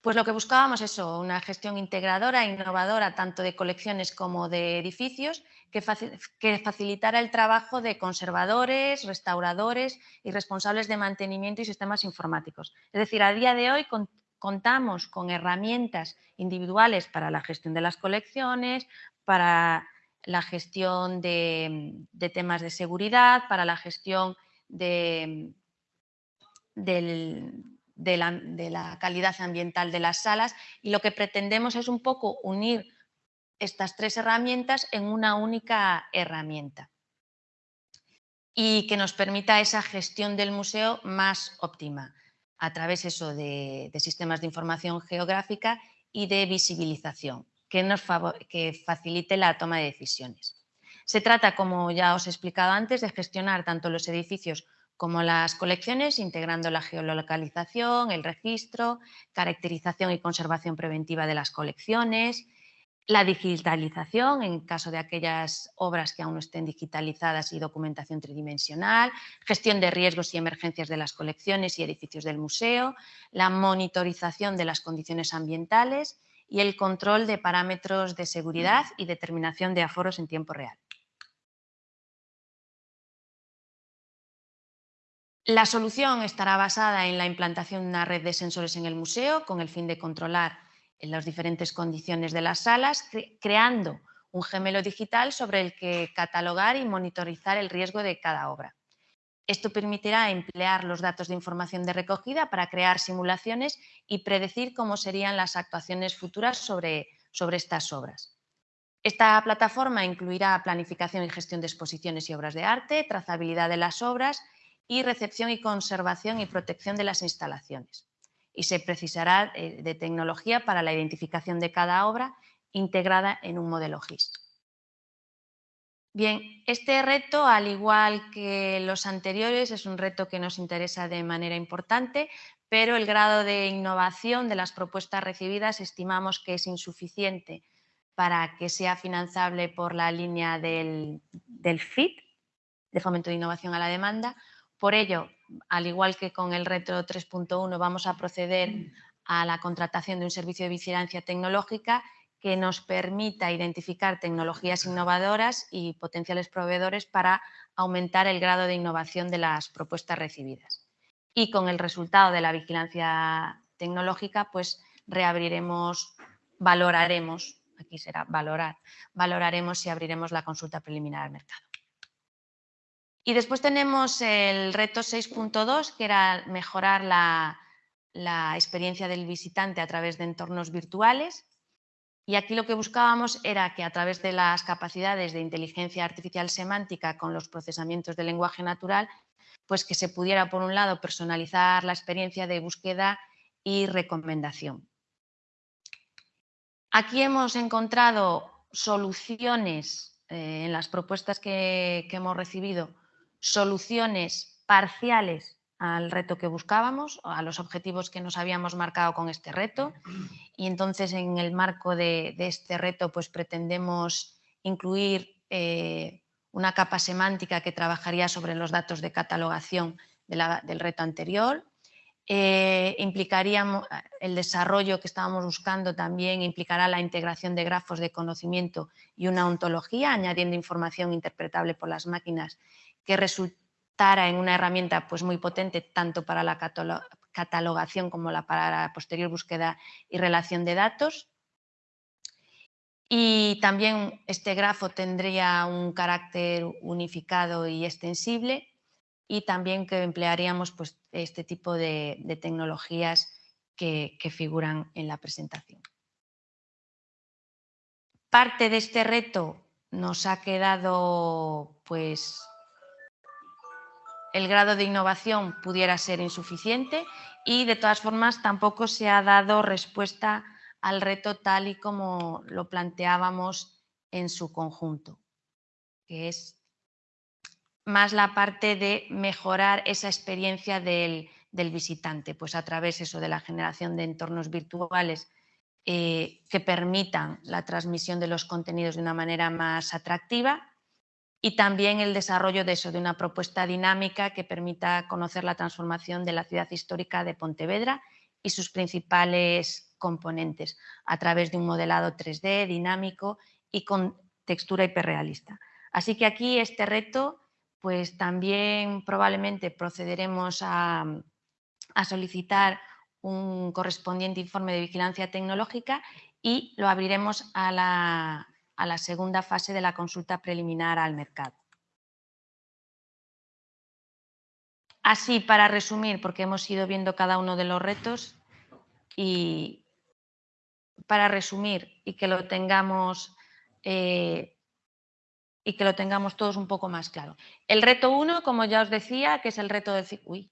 pues lo que buscábamos es eso, una gestión integradora, innovadora, tanto de colecciones como de edificios, que, facilitara el trabajo de conservadores, restauradores y responsables de mantenimiento y sistemas informáticos. Es decir, a día de hoy contamos con herramientas individuales para la gestión de las colecciones, para la gestión de, temas de seguridad, para la gestión de, del, de la, calidad ambiental de las salas. Y lo que pretendemos es un poco unir estas tres herramientas en una única herramienta. Y que nos permita esa gestión del museo más óptima a través eso de, sistemas de información geográfica y de visibilización que, nos que facilite la toma de decisiones. Se trata, como ya os he explicado antes, de gestionar tanto los edificios como las colecciones, integrando la geolocalización, el registro, caracterización y conservación preventiva de las colecciones, la digitalización en caso de aquellas obras que aún no estén digitalizadas y documentación tridimensional, gestión de riesgos y emergencias de las colecciones y edificios del museo, la monitorización de las condiciones ambientales y el control de parámetros de seguridad y determinación de aforos en tiempo real. La solución estará basada en la implantación de una red de sensores en el museo con el fin de controlar en las diferentes condiciones de las salas, creando un gemelo digital sobre el que catalogar y monitorizar el riesgo de cada obra. Esto permitirá emplear los datos de información de recogida para crear simulaciones y predecir cómo serían las actuaciones futuras sobre, sobre estas obras. Esta plataforma incluirá planificación y gestión de exposiciones y obras de arte, trazabilidad de las obras y recepción y conservación y protección de las instalaciones y se precisará eh, de tecnología para la identificación de cada obra integrada en un modelo GIS. Bien, este reto, al igual que los anteriores, es un reto que nos interesa de manera importante, pero el grado de innovación de las propuestas recibidas estimamos que es insuficiente para que sea financiable por la línea del, del FIT, de Fomento de Innovación a la Demanda. Por ello, al igual que con el reto 3.1, vamos a proceder a la contratación de un servicio de vigilancia tecnológica que nos permita identificar tecnologías innovadoras y potenciales proveedores para aumentar el grado de innovación de las propuestas recibidas. Y con el resultado de la vigilancia tecnológica, pues reabriremos, valoraremos, aquí será valorar, valoraremos si abriremos la consulta preliminar al mercado. Y después tenemos el reto 6.2, que era mejorar la, experiencia del visitante a través de entornos virtuales. Y aquí lo que buscábamos era que a través de las capacidades de inteligencia artificial semántica con los procesamientos del lenguaje natural, pues que se pudiera, por un lado, personalizar la experiencia de búsqueda y recomendación. Aquí hemos encontrado soluciones eh, en las propuestas que hemos recibido soluciones parciales al reto que buscábamos, a los objetivos que nos habíamos marcado con este reto. Y entonces en el marco de, este reto pues pretendemos incluir eh, una capa semántica que trabajaría sobre los datos de catalogación del reto anterior. Eh, implicaría el desarrollo que estábamos buscando también implicará la integración de grafos de conocimiento y una ontología, añadiendo información interpretable por las máquinas que resultara en una herramienta pues, muy potente tanto para la catalogación como para la posterior búsqueda y relación de datos. Y también este grafo tendría un carácter unificado y extensible y también que emplearíamos pues, este tipo de, tecnologías que, que figuran en la presentación. Parte de este reto nos ha quedado pues el grado de innovación pudiera ser insuficiente y de todas formas tampoco se ha dado respuesta al reto tal y como lo planteábamos en su conjunto, que es más la parte de mejorar esa experiencia del, visitante, pues a través eso de la generación de entornos virtuales eh, que permitan la transmisión de los contenidos de una manera más atractiva y también el desarrollo de eso, de una propuesta dinámica que permita conocer la transformación de la ciudad histórica de Pontevedra y sus principales componentes a través de un modelado 3D dinámico y con textura hiperrealista. Así que aquí este reto, pues también probablemente procederemos a, a solicitar un correspondiente informe de vigilancia tecnológica y lo abriremos a la, a la segunda fase de la consulta preliminar al mercado. Así, para resumir, porque hemos ido viendo cada uno de los retos y para resumir y que lo tengamos eh, y que lo tengamos todos un poco más claro. El reto 1, como ya os decía, que es el reto del,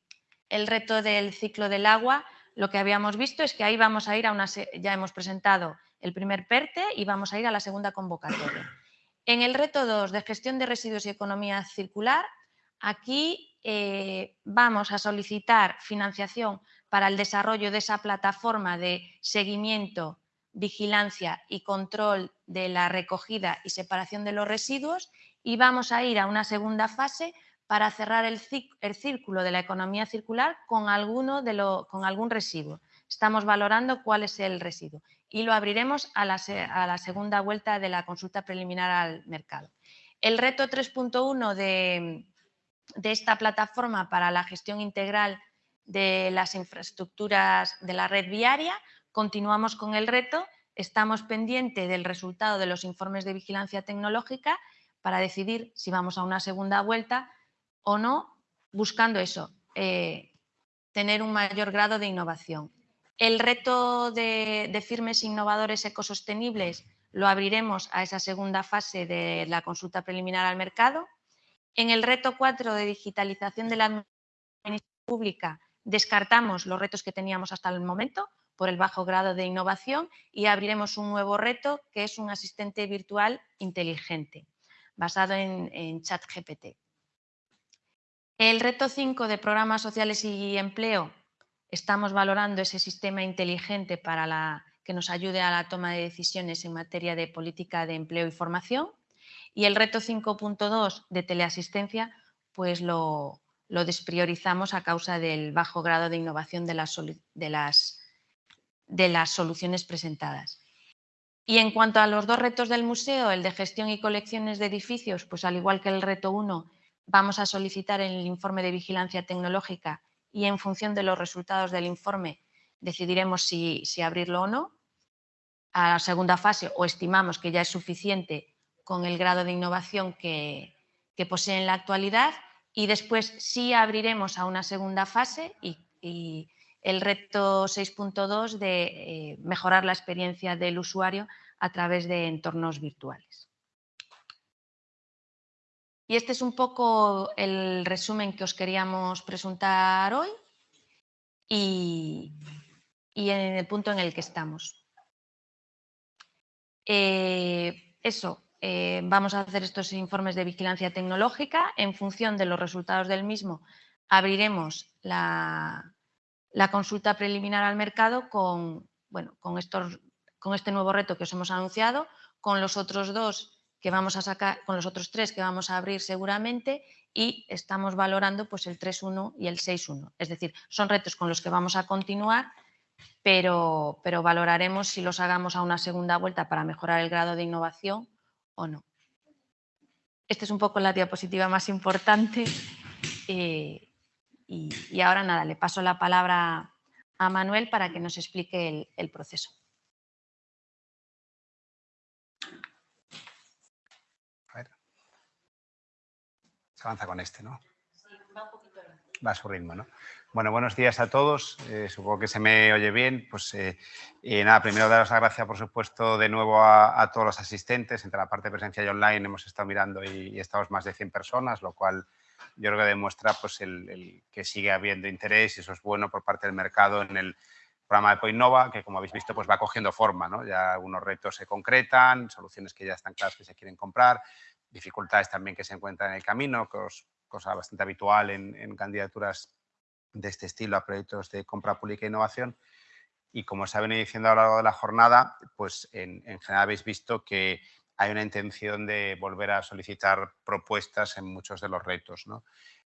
el reto del ciclo del agua, lo que habíamos visto es que ahí vamos a ir a una, ya hemos presentado el primer PERTE y vamos a ir a la segunda convocatoria. En el reto 2 de gestión de residuos y economía circular, aquí eh, vamos a solicitar financiación para el desarrollo de esa plataforma de seguimiento, vigilancia y control de la recogida y separación de los residuos y vamos a ir a una segunda fase para cerrar el, círculo de la economía circular con, alguno de lo, con algún residuo. Estamos valorando cuál es el residuo y lo abriremos a la, segunda vuelta de la consulta preliminar al mercado. El reto 3.1 de, de esta plataforma para la gestión integral de las infraestructuras de la red viaria, continuamos con el reto, estamos pendientes del resultado de los informes de vigilancia tecnológica para decidir si vamos a una segunda vuelta o no, buscando eso, eh, tener un mayor grado de innovación. El reto de, firmes innovadores ecosostenibles lo abriremos a esa segunda fase de la consulta preliminar al mercado. En el reto 4 de digitalización de la administración pública descartamos los retos que teníamos hasta el momento por el bajo grado de innovación y abriremos un nuevo reto que es un asistente virtual inteligente basado en, en ChatGPT. El reto 5 de programas sociales y empleo, estamos valorando ese sistema inteligente para que nos ayude a la toma de decisiones en materia de política de empleo y formación. Y el reto 5.2 de teleasistencia, pues lo, despriorizamos a causa del bajo grado de innovación de las, de las, soluciones presentadas. Y en cuanto a los dos retos del museo, el de gestión y colecciones de edificios, pues al igual que el reto 1, vamos a solicitar el informe de vigilancia tecnológica y en función de los resultados del informe decidiremos si, abrirlo o no. A la segunda fase o estimamos que ya es suficiente con el grado de innovación que, posee en la actualidad y después sí abriremos a una segunda fase y, el reto 6.2 de eh, mejorar la experiencia del usuario a través de entornos virtuales. Y este es un poco el resumen que os queríamos presentar hoy y, en el punto en el que estamos. Eh, eso, eh, vamos a hacer estos informes de vigilancia tecnológica. En función de los resultados del mismo, abriremos la, consulta preliminar al mercado con, bueno, con, estos, con este nuevo reto que os hemos anunciado, con los otros dos que vamos a sacar, con los otros tres que vamos a abrir seguramente y estamos valorando pues el 3.1 y el 6.1. Es decir, son retos con los que vamos a continuar, pero, pero valoraremos si los hagamos a una segunda vuelta para mejorar el grado de innovación o no. Esta es un poco la diapositiva más importante eh, y, ahora nada, le paso la palabra a Manuel para que nos explique el proceso. Se avanza con este, ¿no? va a su ritmo, ¿no? Bueno, buenos días a todos. Eh, supongo que se me oye bien. Pues eh, nada, primero daros las gracias, por supuesto, de nuevo a, todos los asistentes. Entre la parte de presencia y online hemos estado mirando y, estamos más de 100 personas, lo cual yo creo que demuestra pues, el, que sigue habiendo interés y eso es bueno por parte del mercado en el programa de Poinova, que como habéis visto pues va cogiendo forma. ¿no? Ya algunos retos se concretan, soluciones que ya están claras que se quieren comprar dificultades también que se encuentran en el camino, cosa bastante habitual en, candidaturas de este estilo a proyectos de compra pública e innovación. Y como se ha venido diciendo a lo largo de la jornada, pues en, general habéis visto que hay una intención de volver a solicitar propuestas en muchos de los retos.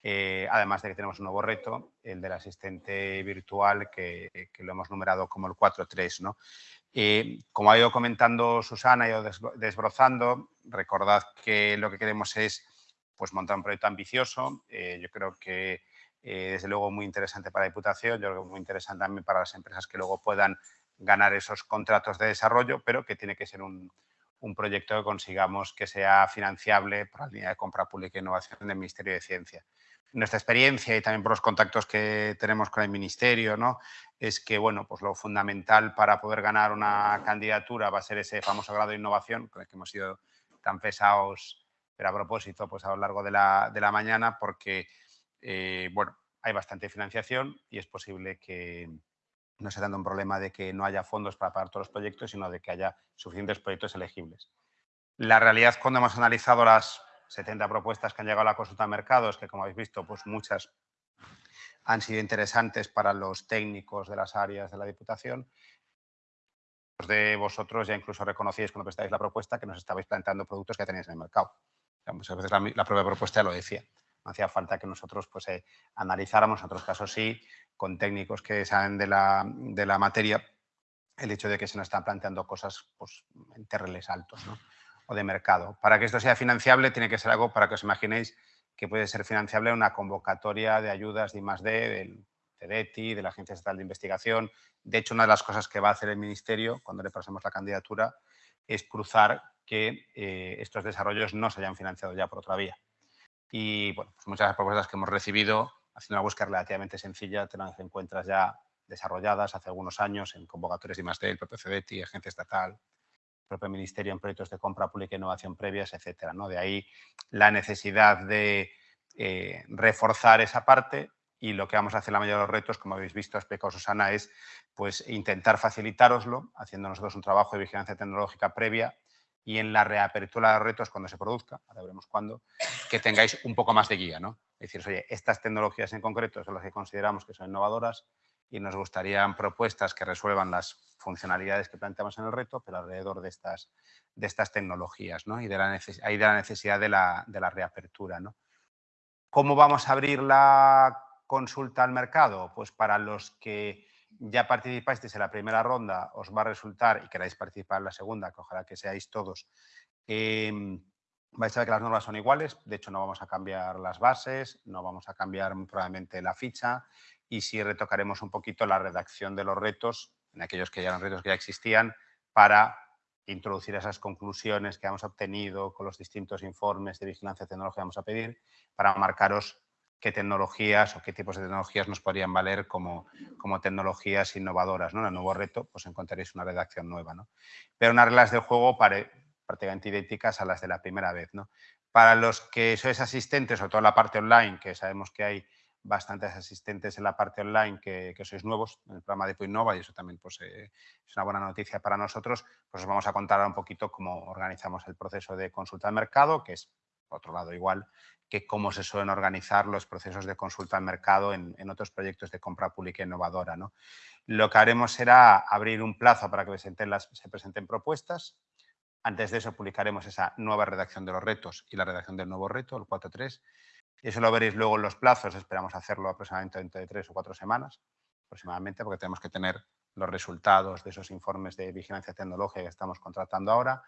Eh, además de que tenemos un nuevo reto, el del asistente virtual, que, lo hemos numerado como el 4.3. ¿no? Eh, como ha ido comentando Susana, ha ido desbrozando, recordad que lo que queremos es pues, montar un proyecto ambicioso. Eh, yo creo que eh, desde luego muy interesante para la Diputación, yo creo que muy interesante también para las empresas que luego puedan ganar esos contratos de desarrollo, pero que tiene que ser un, un proyecto que consigamos que sea financiable por la línea de compra pública e innovación del Ministerio de Ciencia nuestra experiencia y también por los contactos que tenemos con el Ministerio, ¿no? es que bueno, pues lo fundamental para poder ganar una candidatura va a ser ese famoso grado de innovación, con el que hemos sido tan pesados, pero a propósito, pues a lo largo de la, de la mañana, porque eh, bueno, hay bastante financiación y es posible que no sea tanto un problema de que no haya fondos para pagar todos los proyectos, sino de que haya suficientes proyectos elegibles. La realidad, cuando hemos analizado las 70 propuestas que han llegado a la consulta de mercados, que como habéis visto, pues muchas han sido interesantes para los técnicos de las áreas de la Diputación. de vosotros ya incluso reconocíais cuando prestáis la propuesta que nos estabais planteando productos que ya teníais en el mercado. muchas veces la, propia propuesta lo decía. No hacía falta que nosotros pues, eh, analizáramos, en otros casos sí, con técnicos que saben de la, de la materia, el hecho de que se nos están planteando cosas pues, en terreles altos o de mercado. Para que esto sea financiable tiene que ser algo para que os imaginéis que puede ser financiable una convocatoria de ayudas de I+.D. del CEDETI, de la Agencia Estatal de Investigación. De hecho, una de las cosas que va a hacer el Ministerio cuando le pasemos la candidatura es cruzar que eh, estos desarrollos no se hayan financiado ya por otra vía. Y bueno, pues muchas de las propuestas que hemos recibido, haciendo una búsqueda relativamente sencilla, te las encuentras ya desarrolladas hace algunos años en convocatorias de I+.D., el propio CEDETI, Agencia Estatal, propio Ministerio en proyectos de compra pública e innovación previas, etcétera. ¿no? De ahí la necesidad de eh, reforzar esa parte y lo que vamos a hacer la mayoría de los retos, como habéis visto, ha explicado Susana, es pues, intentar facilitaroslo, haciendo nosotros un trabajo de vigilancia tecnológica previa y en la reapertura de retos, cuando se produzca, ahora veremos cuándo, que tengáis un poco más de guía. ¿no? Es decir, oye, estas tecnologías en concreto son las que consideramos que son innovadoras y nos gustarían propuestas que resuelvan las funcionalidades que planteamos en el reto, pero alrededor de estas, de estas tecnologías ¿no? y de la, de la necesidad de la, de la reapertura. ¿no? ¿Cómo vamos a abrir la consulta al mercado? Pues para los que ya participasteis en la primera ronda, os va a resultar, y queráis participar en la segunda, que ojalá que seáis todos, em, vais a ver que las normas son iguales, de hecho no vamos a cambiar las bases, no vamos a cambiar probablemente la ficha y sí retocaremos un poquito la redacción de los retos, en aquellos que ya eran retos que ya existían, para introducir esas conclusiones que hemos obtenido con los distintos informes de vigilancia tecnológica que vamos a pedir, para marcaros qué tecnologías o qué tipos de tecnologías nos podrían valer como, como tecnologías innovadoras. ¿no? En el nuevo reto pues encontraréis una redacción nueva. ¿no? Pero unas reglas de juego prácticamente idénticas a las de la primera vez. ¿no? Para los que sois asistentes, o toda la parte online, que sabemos que hay bastantes asistentes en la parte online que, sois nuevos en el programa de Poinnova y eso también pues, eh, es una buena noticia para nosotros, pues os vamos a contar un poquito cómo organizamos el proceso de consulta de mercado, que es, por otro lado, igual que cómo se suelen organizar los procesos de consulta al mercado en, otros proyectos de compra pública innovadora. ¿no? Lo que haremos será abrir un plazo para que presenten las, se presenten propuestas. Antes de eso publicaremos esa nueva redacción de los retos y la redacción del nuevo reto, el 4.3. Eso lo veréis luego en los plazos, esperamos hacerlo aproximadamente dentro de tres o cuatro semanas, aproximadamente, porque tenemos que tener los resultados de esos informes de vigilancia tecnológica que estamos contratando ahora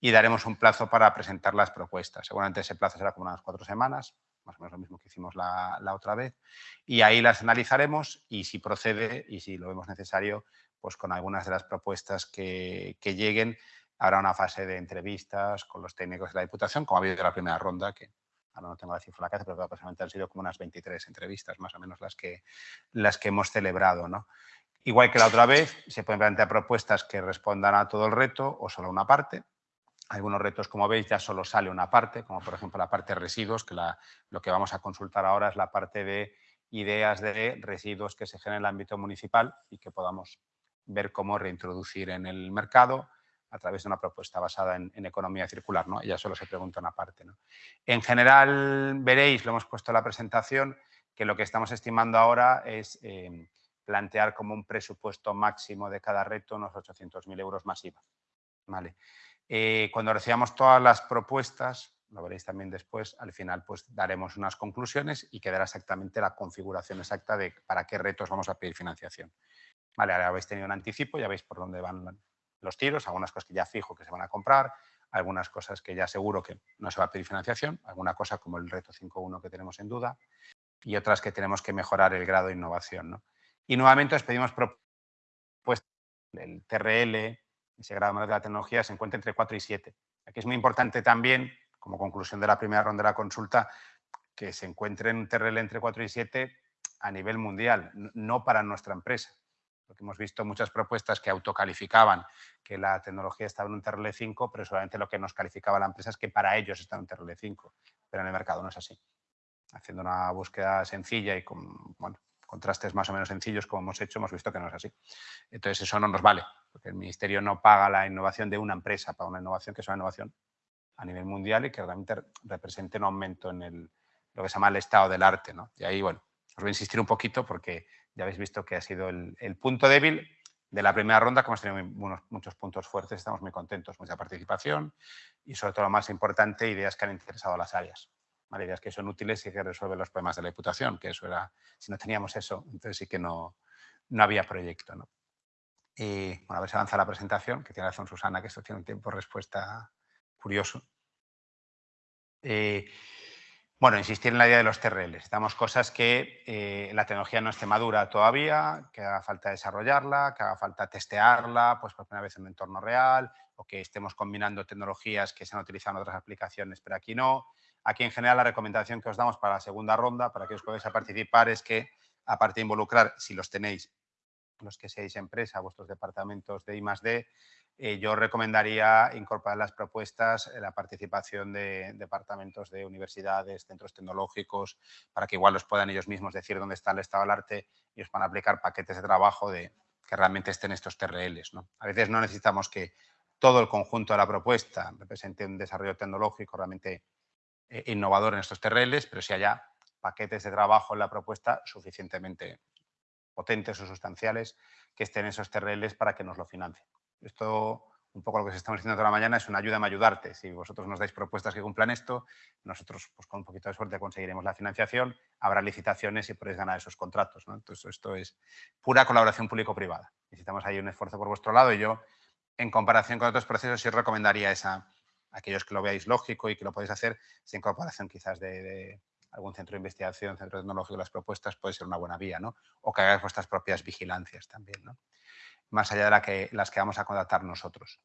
y daremos un plazo para presentar las propuestas. Seguramente ese plazo será como unas cuatro semanas, más o menos lo mismo que hicimos la, otra vez, y ahí las analizaremos y si procede y si lo vemos necesario, pues con algunas de las propuestas que, lleguen, habrá una fase de entrevistas con los técnicos de la Diputación, como ha habido en la primera ronda, que ahora no tengo la cifra la casa, pero aproximadamente han sido como unas 23 entrevistas, más o menos las que, las que hemos celebrado. ¿no? Igual que la otra vez, se pueden plantear propuestas que respondan a todo el reto o solo a una parte. Algunos retos, como veis, ya solo sale una parte, como por ejemplo la parte de residuos, que lo que vamos a consultar ahora es la parte de ideas de residuos que se generan en el ámbito municipal y que podamos ver cómo reintroducir en el mercado a través de una propuesta basada en, economía circular. ¿no? ya solo se pregunta una parte. ¿no? En general, veréis, lo hemos puesto en la presentación, que lo que estamos estimando ahora es... Eh, plantear como un presupuesto máximo de cada reto unos 800.000 euros masiva. ¿vale? Eh, cuando recibamos todas las propuestas, lo veréis también después, al final pues daremos unas conclusiones y quedará exactamente la configuración exacta de para qué retos vamos a pedir financiación. Vale, ahora habéis tenido un anticipo, ya veis por dónde van los tiros, algunas cosas que ya fijo que se van a comprar, algunas cosas que ya seguro que no se va a pedir financiación, alguna cosa como el reto 5.1 que tenemos en duda y otras que tenemos que mejorar el grado de innovación. ¿no? Y nuevamente os pedimos propuestas. El TRL, ese grado de la tecnología, se encuentra entre 4 y 7. Aquí es muy importante también, como conclusión de la primera ronda de la consulta, que se encuentre en un TRL entre 4 y 7 a nivel mundial, no para nuestra empresa. Porque hemos visto muchas propuestas que autocalificaban que la tecnología estaba en un TRL 5, pero solamente lo que nos calificaba la empresa es que para ellos está en un TRL 5, pero en el mercado no es así. Haciendo una búsqueda sencilla y con, bueno, contrastes más o menos sencillos como hemos hecho, hemos visto que no es así. Entonces eso no nos vale, porque el Ministerio no paga la innovación de una empresa, paga una innovación que es una innovación a nivel mundial y que realmente represente un aumento en el, lo que se llama el estado del arte. ¿no? Y ahí, bueno, os voy a insistir un poquito porque ya habéis visto que ha sido el, punto débil de la primera ronda, como hemos tenido muchos puntos fuertes, estamos muy contentos, mucha participación y sobre todo lo más importante, ideas que han interesado a las áreas. Ideas que son útiles y que resuelven los problemas de la Diputación, que eso era, si no teníamos eso, entonces sí que no, no había proyecto. Y bueno, a ver si avanza la presentación, que tiene razón Susana, que esto tiene un tiempo de respuesta curioso. Eh, bueno, insistir en la idea de los TRL. Estamos cosas que eh, la tecnología no esté madura todavía, que haga falta desarrollarla, que haga falta testearla pues por primera vez en un entorno real, o que estemos combinando tecnologías que se han utilizado en otras aplicaciones, pero aquí no. Aquí en general la recomendación que os damos para la segunda ronda, para que os podáis participar, es que aparte de involucrar, si los tenéis, los que seáis empresa, vuestros departamentos de I eh, yo recomendaría incorporar las propuestas la participación de departamentos de universidades, centros tecnológicos, para que igual los puedan ellos mismos decir dónde está el estado del arte y os van a aplicar paquetes de trabajo de que realmente estén estos TRLs. A veces no necesitamos que todo el conjunto de la propuesta represente un desarrollo tecnológico realmente eh, innovador en estos TRLs, pero si haya paquetes de trabajo en la propuesta suficientemente potentes o sustanciales que estén esos TRLs para que nos lo financien. Esto, un poco lo que estamos diciendo toda la mañana, es una ayuda a ayudarte. Si vosotros nos dais propuestas que cumplan esto, nosotros, pues con un poquito de suerte, conseguiremos la financiación, habrá licitaciones y podréis ganar esos contratos. Entonces, esto es pura colaboración público-privada. Necesitamos ahí un esfuerzo por vuestro lado y yo, en comparación con otros procesos, sí recomendaría esa, aquellos que lo veáis lógico y que lo podéis hacer, esa incorporación quizás de, algún centro de investigación, centro tecnológico, las propuestas puede ser una buena vía, ¿no? O que hagáis vuestras propias vigilancias también, ¿no? más allá de las que vamos a contratar nosotros.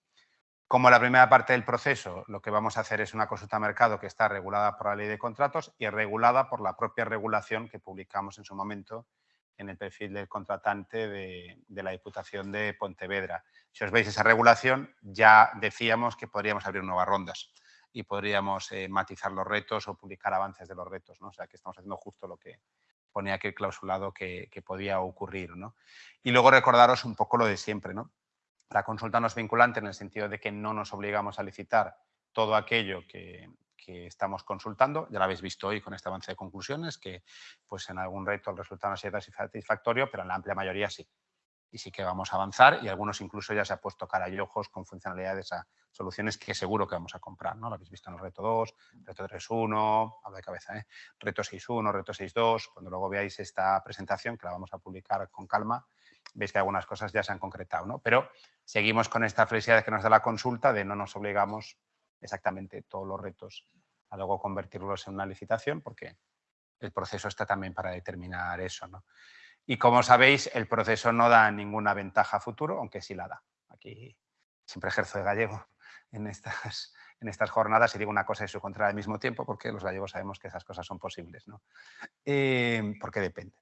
Como la primera parte del proceso, lo que vamos a hacer es una consulta de mercado que está regulada por la ley de contratos y regulada por la propia regulación que publicamos en su momento en el perfil del contratante de, la Diputación de Pontevedra. Si os veis esa regulación, ya decíamos que podríamos abrir nuevas rondas y podríamos eh, matizar los retos o publicar avances de los retos. ¿no? O sea, que estamos haciendo justo lo que, ponía aquel clausulado que, podía ocurrir. ¿no? Y luego recordaros un poco lo de siempre. ¿no? La consulta no es vinculante en el sentido de que no nos obligamos a licitar todo aquello que, estamos consultando. Ya lo habéis visto hoy con este avance de conclusiones, que pues en algún reto el resultado no sido satisfactorio, pero en la amplia mayoría sí y sí que vamos a avanzar y algunos incluso ya se ha puesto cara y ojos con funcionalidades a soluciones que seguro que vamos a comprar, ¿no? Lo habéis visto en el reto 2, reto 3.1, hablo de cabeza, ¿eh? reto 6.1, reto 6.2, cuando luego veáis esta presentación, que la vamos a publicar con calma, veis que algunas cosas ya se han concretado, ¿no? Pero seguimos con esta flexibilidad que nos da la consulta de no nos obligamos exactamente todos los retos a luego convertirlos en una licitación, porque el proceso está también para determinar eso, ¿no? Y como sabéis, el proceso no da ninguna ventaja futuro, aunque sí la da. Aquí siempre ejerzo de gallego en estas, en estas jornadas y digo una cosa y su contra al mismo tiempo, porque los gallegos sabemos que esas cosas son posibles, ¿no? Eh, porque depende.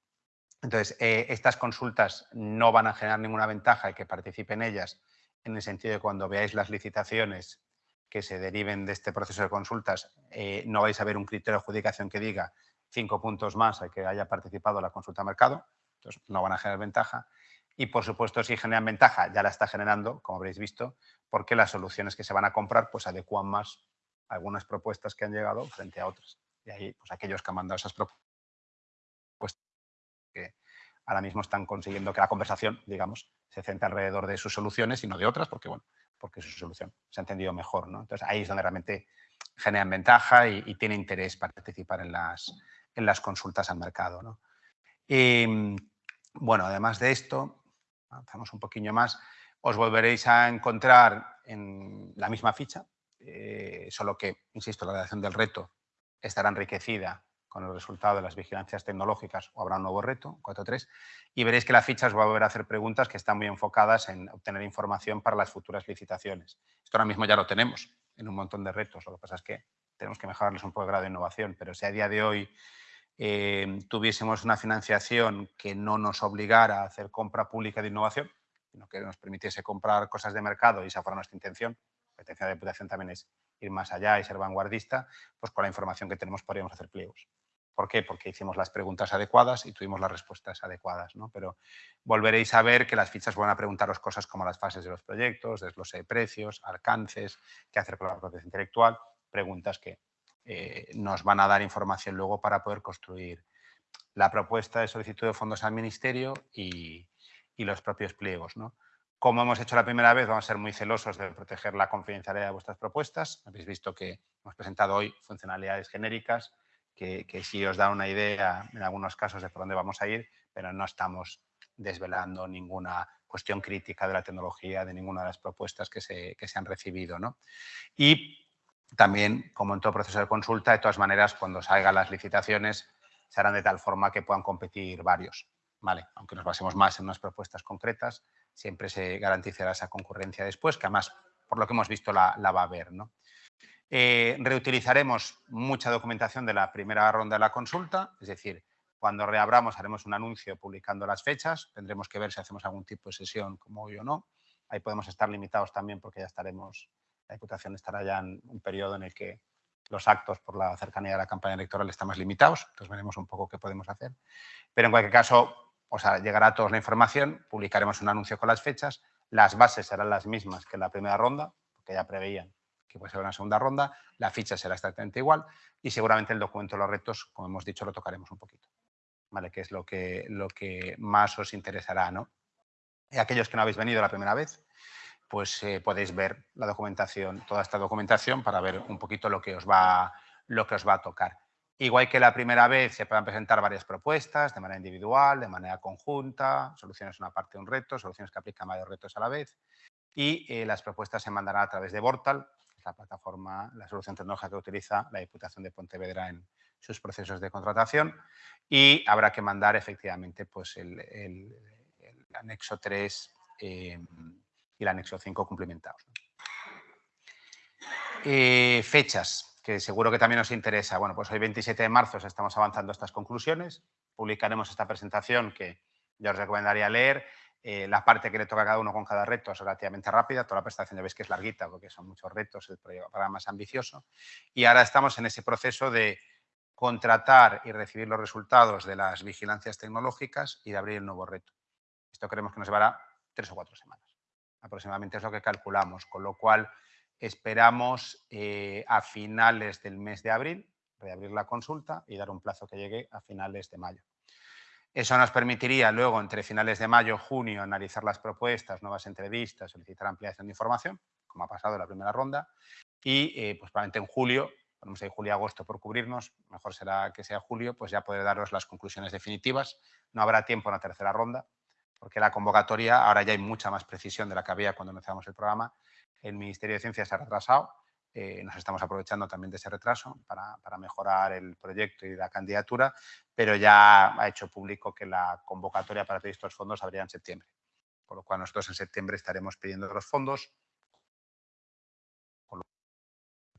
Entonces, eh, estas consultas no van a generar ninguna ventaja y que participen ellas en el sentido de cuando veáis las licitaciones que se deriven de este proceso de consultas, eh, no vais a ver un criterio de adjudicación que diga cinco puntos más a que haya participado la consulta mercado, entonces, no van a generar ventaja. Y, por supuesto, si generan ventaja, ya la está generando, como habréis visto, porque las soluciones que se van a comprar pues adecuan más algunas propuestas que han llegado frente a otras. Y ahí, pues aquellos que han mandado esas propuestas, que ahora mismo están consiguiendo que la conversación, digamos, se centre alrededor de sus soluciones y no de otras, porque, bueno, porque su solución se ha entendido mejor, ¿no? Entonces, ahí es donde realmente generan ventaja y, tiene interés participar en las, en las consultas al mercado, ¿no? Y, em, bueno, además de esto, avanzamos un poquillo más, os volveréis a encontrar en la misma ficha, eh, solo que, insisto, la redacción del reto estará enriquecida con el resultado de las vigilancias tecnológicas o habrá un nuevo reto, 4.3, y veréis que la ficha os va a volver a hacer preguntas que están muy enfocadas en obtener información para las futuras licitaciones. Esto ahora mismo ya lo tenemos en un montón de retos, lo que pasa es que tenemos que mejorarles un poco el grado de innovación, pero si a día de hoy Em, tuviésemos una financiación que no nos obligara a hacer compra pública de innovación, sino que nos permitiese comprar cosas de mercado y esa fuera nuestra intención, la intención de la Diputación también es ir más allá y ser vanguardista, pues con la información que tenemos podríamos hacer pliegos. ¿Por qué? Porque hicimos las preguntas adecuadas y tuvimos las respuestas adecuadas. ¿no? Pero volveréis a ver que las fichas van a preguntaros cosas como las fases de los proyectos, desglose de precios, alcances, qué hacer con la propiedad intelectual, preguntas que eh, nos van a dar información luego para poder construir la propuesta de solicitud de fondos al Ministerio y, y los propios pliegos. ¿no? Como hemos hecho la primera vez, vamos a ser muy celosos de proteger la confidencialidad de vuestras propuestas. Habéis visto que hemos presentado hoy funcionalidades genéricas que, que sí os da una idea en algunos casos de por dónde vamos a ir, pero no estamos desvelando ninguna cuestión crítica de la tecnología, de ninguna de las propuestas que se, que se han recibido. ¿no? Y también, como en todo proceso de consulta, de todas maneras, cuando salgan las licitaciones, se harán de tal forma que puedan competir varios. ¿vale? Aunque nos basemos más en unas propuestas concretas, siempre se garantizará esa concurrencia después, que además, por lo que hemos visto, la, va a haber. ¿no? Eh, reutilizaremos mucha documentación de la primera ronda de la consulta, es decir, cuando reabramos haremos un anuncio publicando las fechas, tendremos que ver si hacemos algún tipo de sesión como hoy o no. Ahí podemos estar limitados también porque ya estaremos, la Diputación estará ya en un periodo en el que los actos por la cercanía de la campaña electoral están más limitados, entonces veremos un poco qué podemos hacer. Pero en cualquier caso, o sea, llegará a todos la información, publicaremos un anuncio con las fechas, las bases serán las mismas que en la primera ronda, porque ya preveían que puede ser una segunda ronda, la ficha será exactamente igual y seguramente el documento de los retos, como hemos dicho, lo tocaremos un poquito, ¿vale? Que es lo que, lo que más os interesará, ¿no? Y aquellos que no habéis venido la primera vez, pues eh, podéis ver la documentación, toda esta documentación para ver un poquito lo que os va, lo que os va a tocar. Igual que la primera vez, se puedan presentar varias propuestas de manera individual, de manera conjunta, soluciones una parte de un reto, soluciones que aplican varios retos a la vez. Y eh, las propuestas se mandarán a través de Portal, que es la plataforma, la solución tecnológica que utiliza la Diputación de Pontevedra en sus procesos de contratación. Y habrá que mandar efectivamente pues, el, anexo 3 eh, y el anexo 5 cumplimentados. Eh, fechas que seguro que también nos interesa. Bueno, pues hoy 27 de marzo estamos avanzando estas conclusiones, publicaremos esta presentación que yo os recomendaría leer. Eh, la parte que le toca a cada uno con cada reto es relativamente rápida, toda la presentación ya veis que es larguita porque son muchos retos, el programa más ambicioso. Y ahora estamos en ese proceso de contratar y recibir los resultados de las vigilancias tecnológicas y de abrir el nuevo reto. Esto creemos que nos llevará tres o cuatro semanas. Aproximadamente es lo que calculamos, con lo cual Esperamos eh, a finales del mes de abril reabrir la consulta y dar un plazo que llegue a finales de mayo. Eso nos permitiría luego, entre finales de mayo y junio, analizar las propuestas, nuevas entrevistas, solicitar ampliación de información, como ha pasado en la primera ronda, y eh, pues probablemente en julio, ponemos ahí julio-agosto por cubrirnos, mejor será que sea julio, pues ya poder daros las conclusiones definitivas. No habrá tiempo en la tercera ronda, porque la convocatoria, ahora ya hay mucha más precisión de la que había cuando empezamos el programa, el Ministerio de Ciencias se ha retrasado. Eh, nos estamos aprovechando también de ese retraso para, mejorar el proyecto y la candidatura, pero ya ha hecho público que la convocatoria para pedir estos fondos habría en septiembre. Por lo cual nosotros en septiembre estaremos pidiendo los fondos.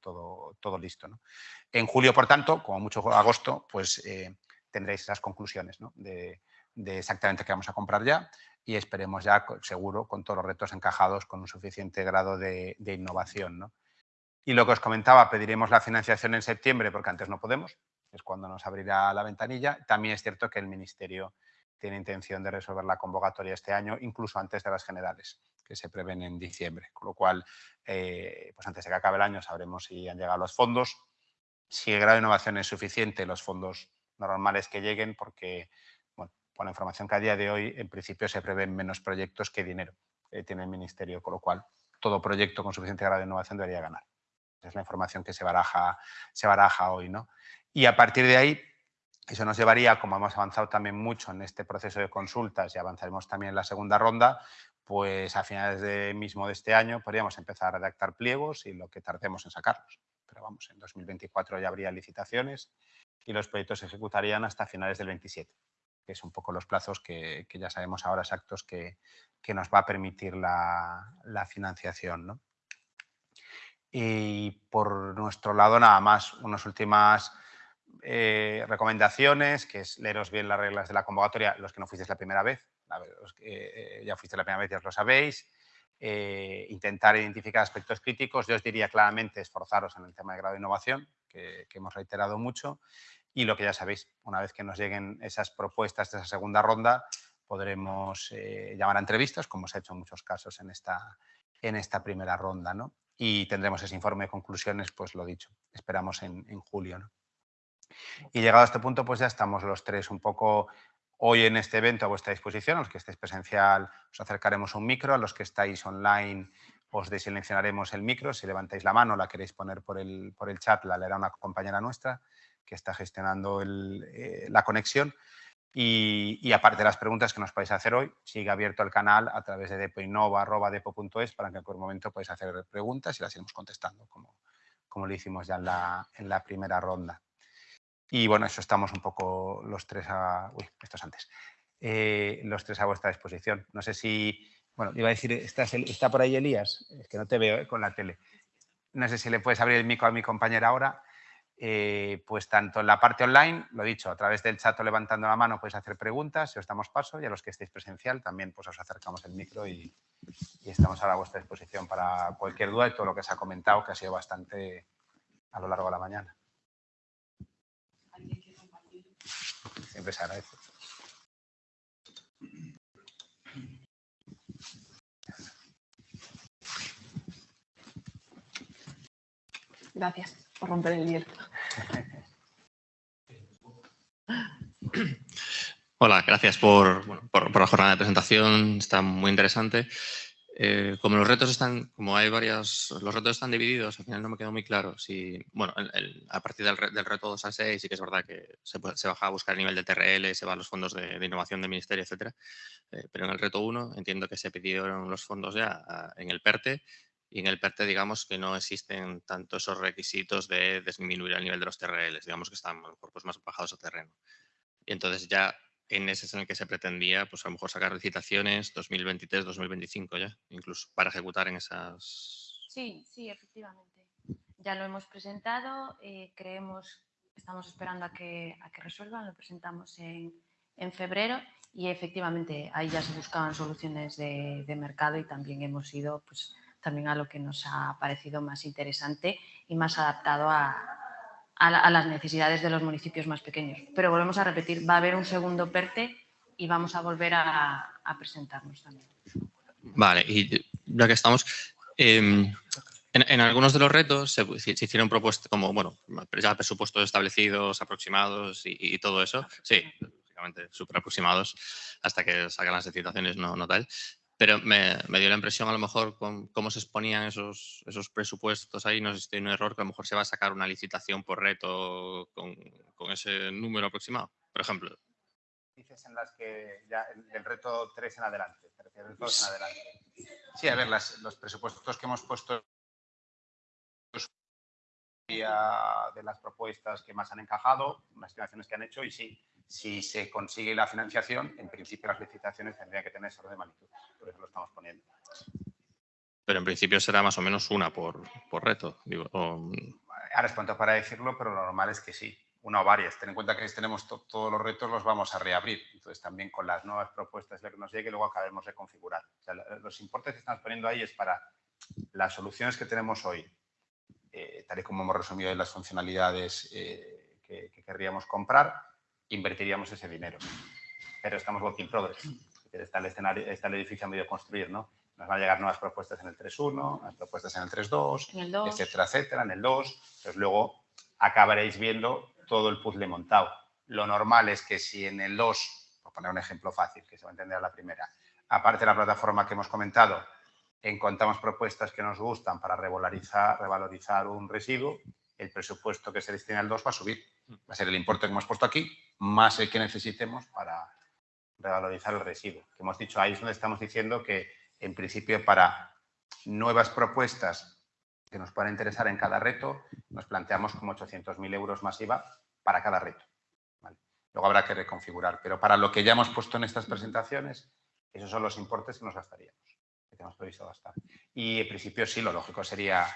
Todo, todo listo. En julio, por tanto, como mucho agosto, pues eh, tendréis esas conclusiones de, de exactamente qué vamos a comprar ya y esperemos ya, seguro, con todos los retos encajados con un suficiente grado de, innovación. Y lo que os comentaba, pediremos la financiación en septiembre porque antes no podemos, es cuando nos abrirá la ventanilla. También es cierto que el Ministerio tiene intención de resolver la convocatoria este año, incluso antes de las generales, que se prevén en diciembre. Con lo cual, eh, pues antes de que acabe el año sabremos si han llegado los fondos. Si el grado de innovación es suficiente, los fondos normales que lleguen, porque con la información que a día de hoy, en principio, se prevén menos proyectos que dinero que tiene el Ministerio, con lo cual todo proyecto con suficiente grado de innovación debería ganar. Es la información que se baraja, se baraja hoy. ¿no? Y a partir de ahí, eso nos llevaría, como hemos avanzado también mucho en este proceso de consultas y avanzaremos también en la segunda ronda, pues a finales de mismo de este año podríamos empezar a redactar pliegos y lo que tardemos en sacarlos. Pero vamos, en 2024 ya habría licitaciones y los proyectos se ejecutarían hasta finales del 27 que es un poco los plazos que, ya sabemos ahora exactos que, nos va a permitir la, financiación. Y por nuestro lado, nada más, unas últimas eh, recomendaciones, que es leeros bien las reglas de la convocatoria, los que no fuisteis la primera vez, los que eh, ya fuiste la primera vez ya os lo sabéis, eh, intentar identificar aspectos críticos, yo os diría claramente esforzaros en el tema de grado de innovación, que, que hemos reiterado mucho, y lo que ya sabéis, una vez que nos lleguen esas propuestas de esa segunda ronda, podremos eh, llamar a entrevistas, como se ha hecho en muchos casos en esta, en esta primera ronda. ¿no? Y tendremos ese informe de conclusiones, pues lo dicho, esperamos en, julio. ¿no? Y llegado a este punto, pues ya estamos los tres un poco hoy en este evento a vuestra disposición. A los que estéis presencial os acercaremos un micro, a los que estáis online os desilenciaremos el micro. Si levantáis la mano, la queréis poner por el, por el chat, la leerá una compañera nuestra que está gestionando eh, la conexión. Y, aparte de las preguntas que nos podéis hacer hoy, sigue abierto el canal a través de depoinova.depo.es para que en cualquier momento podáis hacer preguntas y las iremos contestando, como, como lo hicimos ya en la, en la primera ronda. Y bueno, eso estamos un poco los tres a... Antes. Eh, los tres a vuestra disposición. No sé si... Bueno, iba a decir, ¿está, está por ahí Elías? Es que no te veo eh, con la tele. No sé si le puedes abrir el micro a mi compañera ahora. Eh, pues tanto en la parte online, lo dicho, a través del chat o levantando la mano podéis hacer preguntas, si os damos paso, y a los que estéis presencial también pues os acercamos el micro y, estamos a vuestra disposición para cualquier duda y todo lo que se ha comentado, que ha sido bastante a lo largo de la mañana. Siempre se agradece. Gracias por romper el hielo. Hola, gracias por, la jornada de presentación, está muy interesante. Eh, como los retos están, como hay varias, los retos están divididos, al final no me quedó muy claro si, bueno, a partir del, reto 2 a 6 sí que es verdad que se, baja a buscar el nivel de TRL, se va a los fondos de, innovación del ministerio, etcétera, eh, pero en el reto 1 entiendo que se pidieron los fondos ya en el PERTE y en el PERTE digamos que no existen tanto esos requisitos de disminuir el nivel de los TRLs, digamos que están pues, más bajados a terreno. Y entonces ya en ese es en el que se pretendía, pues a lo mejor sacar licitaciones 2023, 2025 ya, incluso para ejecutar en esas... Sí, sí, efectivamente. Ya lo hemos presentado, eh, creemos, estamos esperando a que, a que resuelvan, lo presentamos en, en febrero y efectivamente ahí ya se buscaban soluciones de, de mercado y también hemos ido pues, también a lo que nos ha parecido más interesante y más adaptado a, a, las necesidades de los municipios más pequeños. Pero volvemos a repetir, va a haber un segundo PERTE y vamos a volver a, presentarnos también. Vale, y ya que estamos, em, en, algunos de los retos se, hicieron propuestas como, bueno, ya presupuestos establecidos, aproximados y, todo eso. Sí, básicamente súper aproximados hasta que salgan las licitaciones, no, no tal. Pero me, dio la impresión, a lo mejor, con cómo se exponían esos, esos presupuestos ahí, no sé si hay un error, que a lo mejor se va a sacar una licitación por reto con, con ese número aproximado, por ejemplo. Dices en las que ya el, reto 3 en adelante, en adelante. Sí, a ver, las, los presupuestos que hemos puesto de las propuestas que más han encajado, las estimaciones que han hecho y sí, si se consigue la financiación, en principio las licitaciones tendrían que tener ese orden de magnitud. Por eso lo estamos poniendo. Pero en principio será más o menos una por, reto. Ahora es pronto para decirlo, pero lo normal es que sí, una o varias. Ten en cuenta que si tenemos todos los retos, los vamos a reabrir. Entonces, también con las nuevas propuestas de que nos llegue, luego acabemos de configurar. los importes que estamos poniendo ahí es para las soluciones que tenemos hoy, eh, tal y como hemos resumido las funcionalidades eh, que, que querríamos comprar, invertiríamos ese dinero. Pero estamos working in progress. Está el, escenario, está el edificio a medio construir, ¿no? Nos van a llegar nuevas propuestas en el 3.1, nuevas propuestas en el 3.2, etcétera, etcétera, en el 2. Entonces luego acabaréis viendo todo el puzzle montado. Lo normal es que si en el 2, por poner un ejemplo fácil, que se va a entender a la primera, aparte de la plataforma que hemos comentado, encontramos propuestas que nos gustan para revalorizar, revalorizar un residuo, el presupuesto que se destina al 2 va a subir. Va a ser el importe que hemos puesto aquí, más el que necesitemos para revalorizar el residuo. Que hemos dicho, ahí es donde estamos diciendo que, en principio, para nuevas propuestas que nos puedan interesar en cada reto, nos planteamos como 800.000 euros masiva para cada reto. Luego habrá que reconfigurar, pero para lo que ya hemos puesto en estas presentaciones, esos son los importes que nos gastaríamos, que tenemos previsto gastar. Y en principio sí, lo lógico sería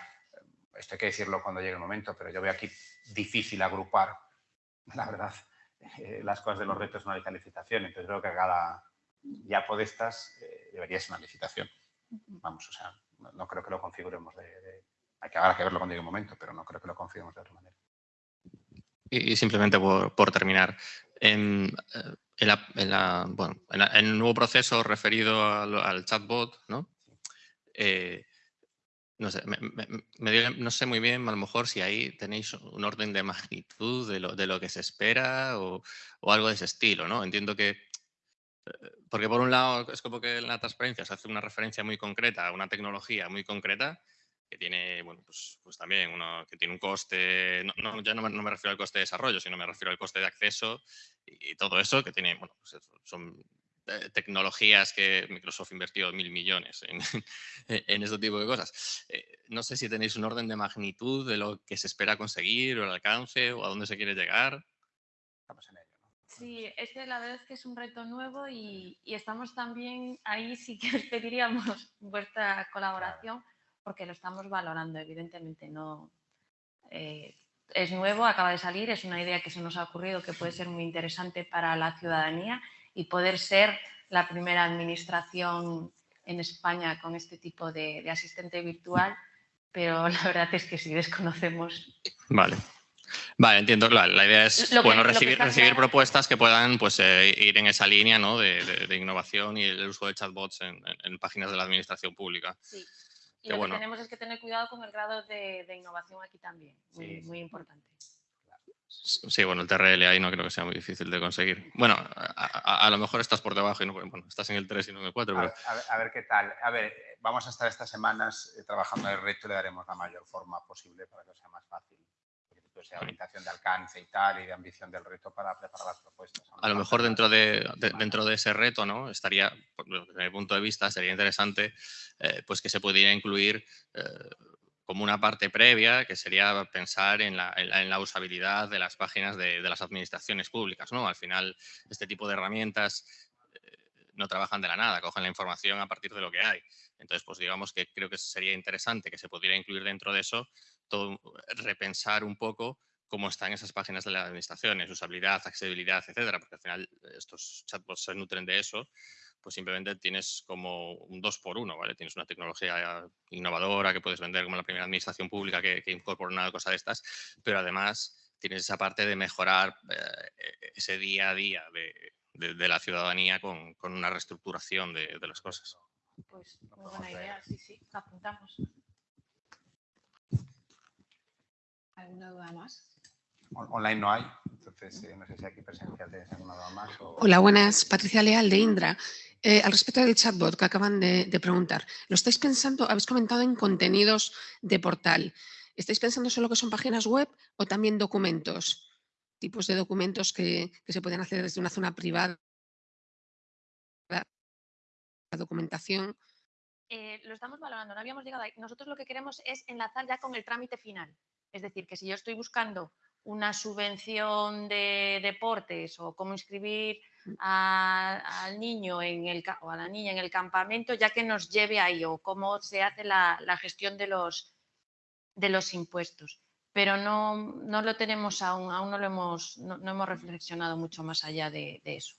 esto hay que decirlo cuando llegue el momento, pero yo veo aquí difícil agrupar, la verdad, eh, las cosas de los retos en una licitación. Entonces creo que cada ya podestas eh, debería ser una licitación. Vamos, o sea, no, creo que lo configuremos de, hay que, habrá que verlo cuando llegue el momento, pero no creo que lo configuremos de otra manera. Y, simplemente por, terminar, en, eh, el nuevo proceso referido al, chatbot, ¿no? No sé, no sé muy bien a lo mejor si ahí tenéis un orden de magnitud de lo, de lo que se espera o, algo de ese estilo, ¿no? Entiendo que Porque por un lado es como que la transparencia se hace una referencia muy concreta a una tecnología muy concreta que tiene, bueno, pues, pues también uno, que tiene un coste, no, ya no me, refiero al coste de desarrollo, sino me refiero al coste de acceso y, todo eso, que tiene, bueno, pues son eh, tecnologías que Microsoft invirtió mil millones en, en este tipo de cosas. Eh, no sé si tenéis un orden de magnitud de lo que se espera conseguir o el alcance o a dónde se quiere llegar. Estamos en ello. Sí, este la verdad es que es un reto nuevo y, y estamos también, ahí sí que os pediríamos vuestra colaboración porque lo estamos valorando, evidentemente no eh, es nuevo, acaba de salir, es una idea que se nos ha ocurrido que puede ser muy interesante para la ciudadanía y poder ser la primera administración en España con este tipo de, asistente virtual, pero la verdad es que si desconocemos. Vale. Vale, entiendo. La, la idea es bueno, recibir, recibir propuestas que puedan pues, eh, ir en esa línea ¿no? de, innovación y el uso de chatbots en, páginas de la administración pública. Sí. Y lo que tenemos es que tener cuidado con el grado de, innovación aquí también, muy, importante. Sí, bueno, el TRL ahí no creo que sea muy difícil de conseguir. Bueno, a, lo mejor estás por debajo y no, bueno, estás en el 3 y no en el 4. Pero... A, ver, qué tal. A ver, vamos a estar estas semanas eh, trabajando en el reto y le daremos la mayor forma posible para que sea más fácil sea orientación de alcance y tal, y de ambición del reto para preparar las propuestas. A lo mejor dentro de, dentro de ese reto, ¿no? Estaría, desde mi punto de vista, sería interesante eh, pues que se pudiera incluir eh, como una parte previa, que sería pensar en la, usabilidad de las páginas de, las administraciones públicas, ¿no? Al final, este tipo de herramientas eh, no trabajan de la nada, cogen la información a partir de lo que hay. Entonces, pues digamos que creo que sería interesante que se pudiera incluir dentro de eso todo, repensar un poco cómo están esas páginas de las administraciones, usabilidad, accesibilidad, etcétera, porque al final estos chatbots se nutren de eso, pues simplemente tienes como un dos por uno, ¿vale? Tienes una tecnología innovadora que puedes vender como la primera administración pública que, incorpora una cosa de estas, pero además tienes esa parte de mejorar eh, ese día a día de, la ciudadanía con, una reestructuración de, las cosas. Pues muy buena idea, sí, sí, apuntamos. ¿Alguna duda más? Online no hay, entonces eh, no sé si aquí presencial tienes alguna duda más. Hola, buenas. Patricia Leal de Indra. Eh, al respecto del chatbot que acaban de, preguntar, ¿lo estáis pensando? Habéis comentado en contenidos de portal. ¿Estáis pensando solo que son páginas web o también documentos? Tipos de documentos que, que se pueden hacer desde una zona privada. La documentación. Eh, lo estamos valorando, no habíamos llegado ahí. Nosotros lo que queremos es enlazar ya con el trámite final. Es decir, que si yo estoy buscando una subvención de deportes o cómo inscribir mm. al niño en el, o a la niña en el campamento, ya que nos lleve ahí o cómo se hace la, gestión de los, de los impuestos. Pero no, no, lo tenemos aún, aún no lo hemos, no, hemos reflexionado mucho más allá de, eso.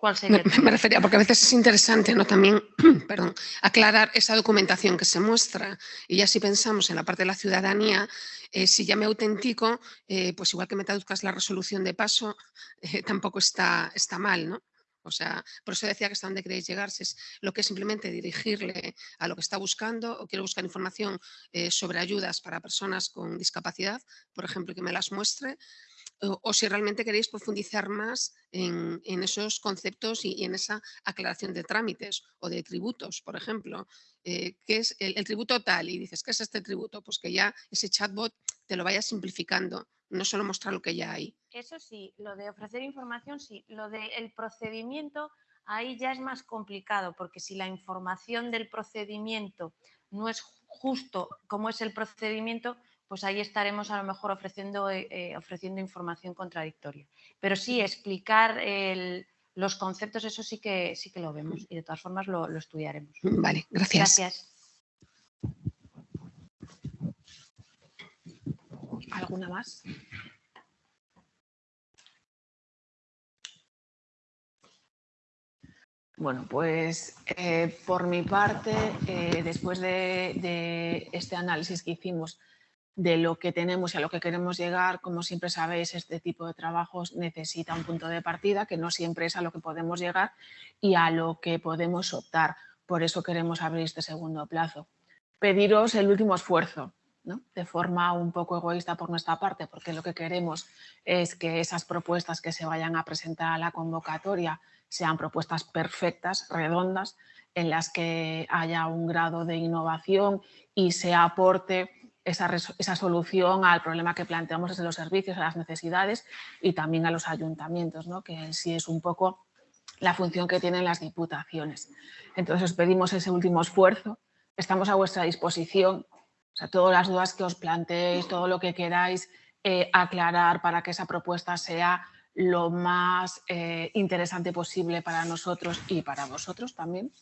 Vale. Me, refería, porque a veces es interesante ¿no? también perdón, aclarar esa documentación que se muestra. Y ya si pensamos en la parte de la ciudadanía, eh, si ya me autentico, eh, pues igual que me traduzcas la resolución de paso, eh, tampoco está, está mal, ¿no? O sea, por eso decía que hasta dónde queréis llegar, si es lo que es simplemente dirigirle a lo que está buscando o quiero buscar información sobre ayudas para personas con discapacidad, por ejemplo, que me las muestre, o, si realmente queréis profundizar más en, esos conceptos y, en esa aclaración de trámites o de tributos, por ejemplo. Eh, ¿Qué es el, tributo tal? Y dices, ¿qué es este tributo? Pues que ya ese chatbot te lo vaya simplificando, no solo mostrar lo que ya hay. Eso sí, lo de ofrecer información sí, lo del procedimiento ahí ya es más complicado, porque si la información del procedimiento no es justo como es el procedimiento, pues ahí estaremos a lo mejor ofreciendo, eh, eh, ofreciendo información contradictoria. Pero sí, explicar los conceptos, eso sí que, sí que lo vemos y de todas formas lo, estudiaremos. Vale, gracias. Gracias. ¿Alguna más? Bueno, pues eh, por mi parte, después de, este análisis que hicimos de lo que tenemos y a lo que queremos llegar. Como siempre sabéis, este tipo de trabajos necesita un punto de partida que no siempre es a lo que podemos llegar y a lo que podemos optar. Por eso queremos abrir este segundo plazo. Pediros el último esfuerzo, de forma un poco egoísta por nuestra parte, porque lo que queremos es que esas propuestas que se vayan a presentar a la convocatoria sean propuestas perfectas, redondas, en las que haya un grado de innovación y se aporte esa, esa, solución al problema que planteamos desde los servicios, a las necesidades y también a los ayuntamientos, ¿no? que sí es un poco la función que tienen las diputaciones. Entonces os pedimos ese último esfuerzo, estamos a vuestra disposición, o todas las dudas que os planteéis, todo lo que queráis eh, aclarar para que esa propuesta sea lo más eh, interesante posible para nosotros y para vosotros también.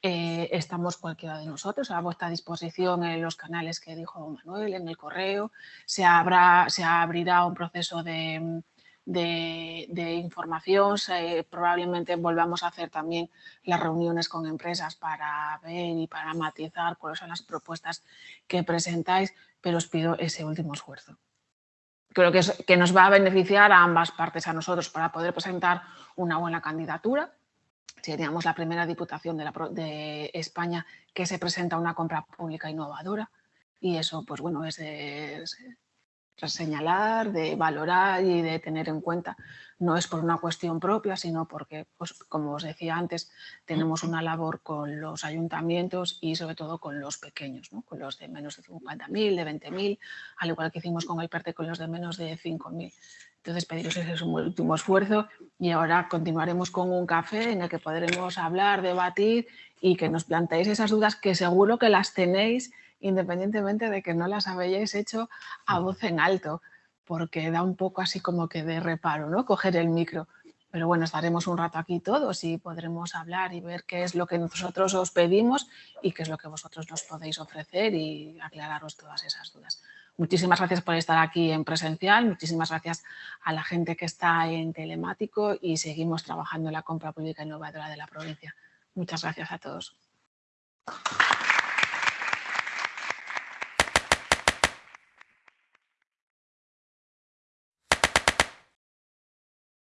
Eh, estamos cualquiera de nosotros a vuestra disposición en los canales que dijo Manuel, en el correo. Se, habrá, se abrirá un proceso de, de, información. probablemente volvamos a hacer también las reuniones con empresas para ver y para matizar cuáles son las propuestas que presentáis, pero os pido ese último esfuerzo. Creo que, que nos va a beneficiar a ambas partes, a nosotros, para poder presentar una buena candidatura. Seríamos la primera diputación de, la, de España que se presenta una compra pública innovadora y eso, pues bueno, es, es señalar, de valorar y de tener en cuenta. No es por una cuestión propia, sino porque, pues, como os decía antes, tenemos una labor con los ayuntamientos y sobre todo con los pequeños, con los de menos de 50.000, de 20.000, al igual que hicimos con el PERTE con los de menos de 5.000. Entonces pediros ese último esfuerzo y ahora continuaremos con un café en el que podremos hablar, debatir y que nos planteéis esas dudas que seguro que las tenéis independientemente de que no las habéis hecho a voz en alto, porque da un poco así como que de reparo, ¿no? Coger el micro. Pero bueno, estaremos un rato aquí todos y podremos hablar y ver qué es lo que nosotros os pedimos y qué es lo que vosotros nos podéis ofrecer y aclararos todas esas dudas. Muchísimas gracias por estar aquí en presencial, muchísimas gracias a la gente que está en telemático y seguimos trabajando en la compra pública innovadora de la provincia. Muchas gracias a todos.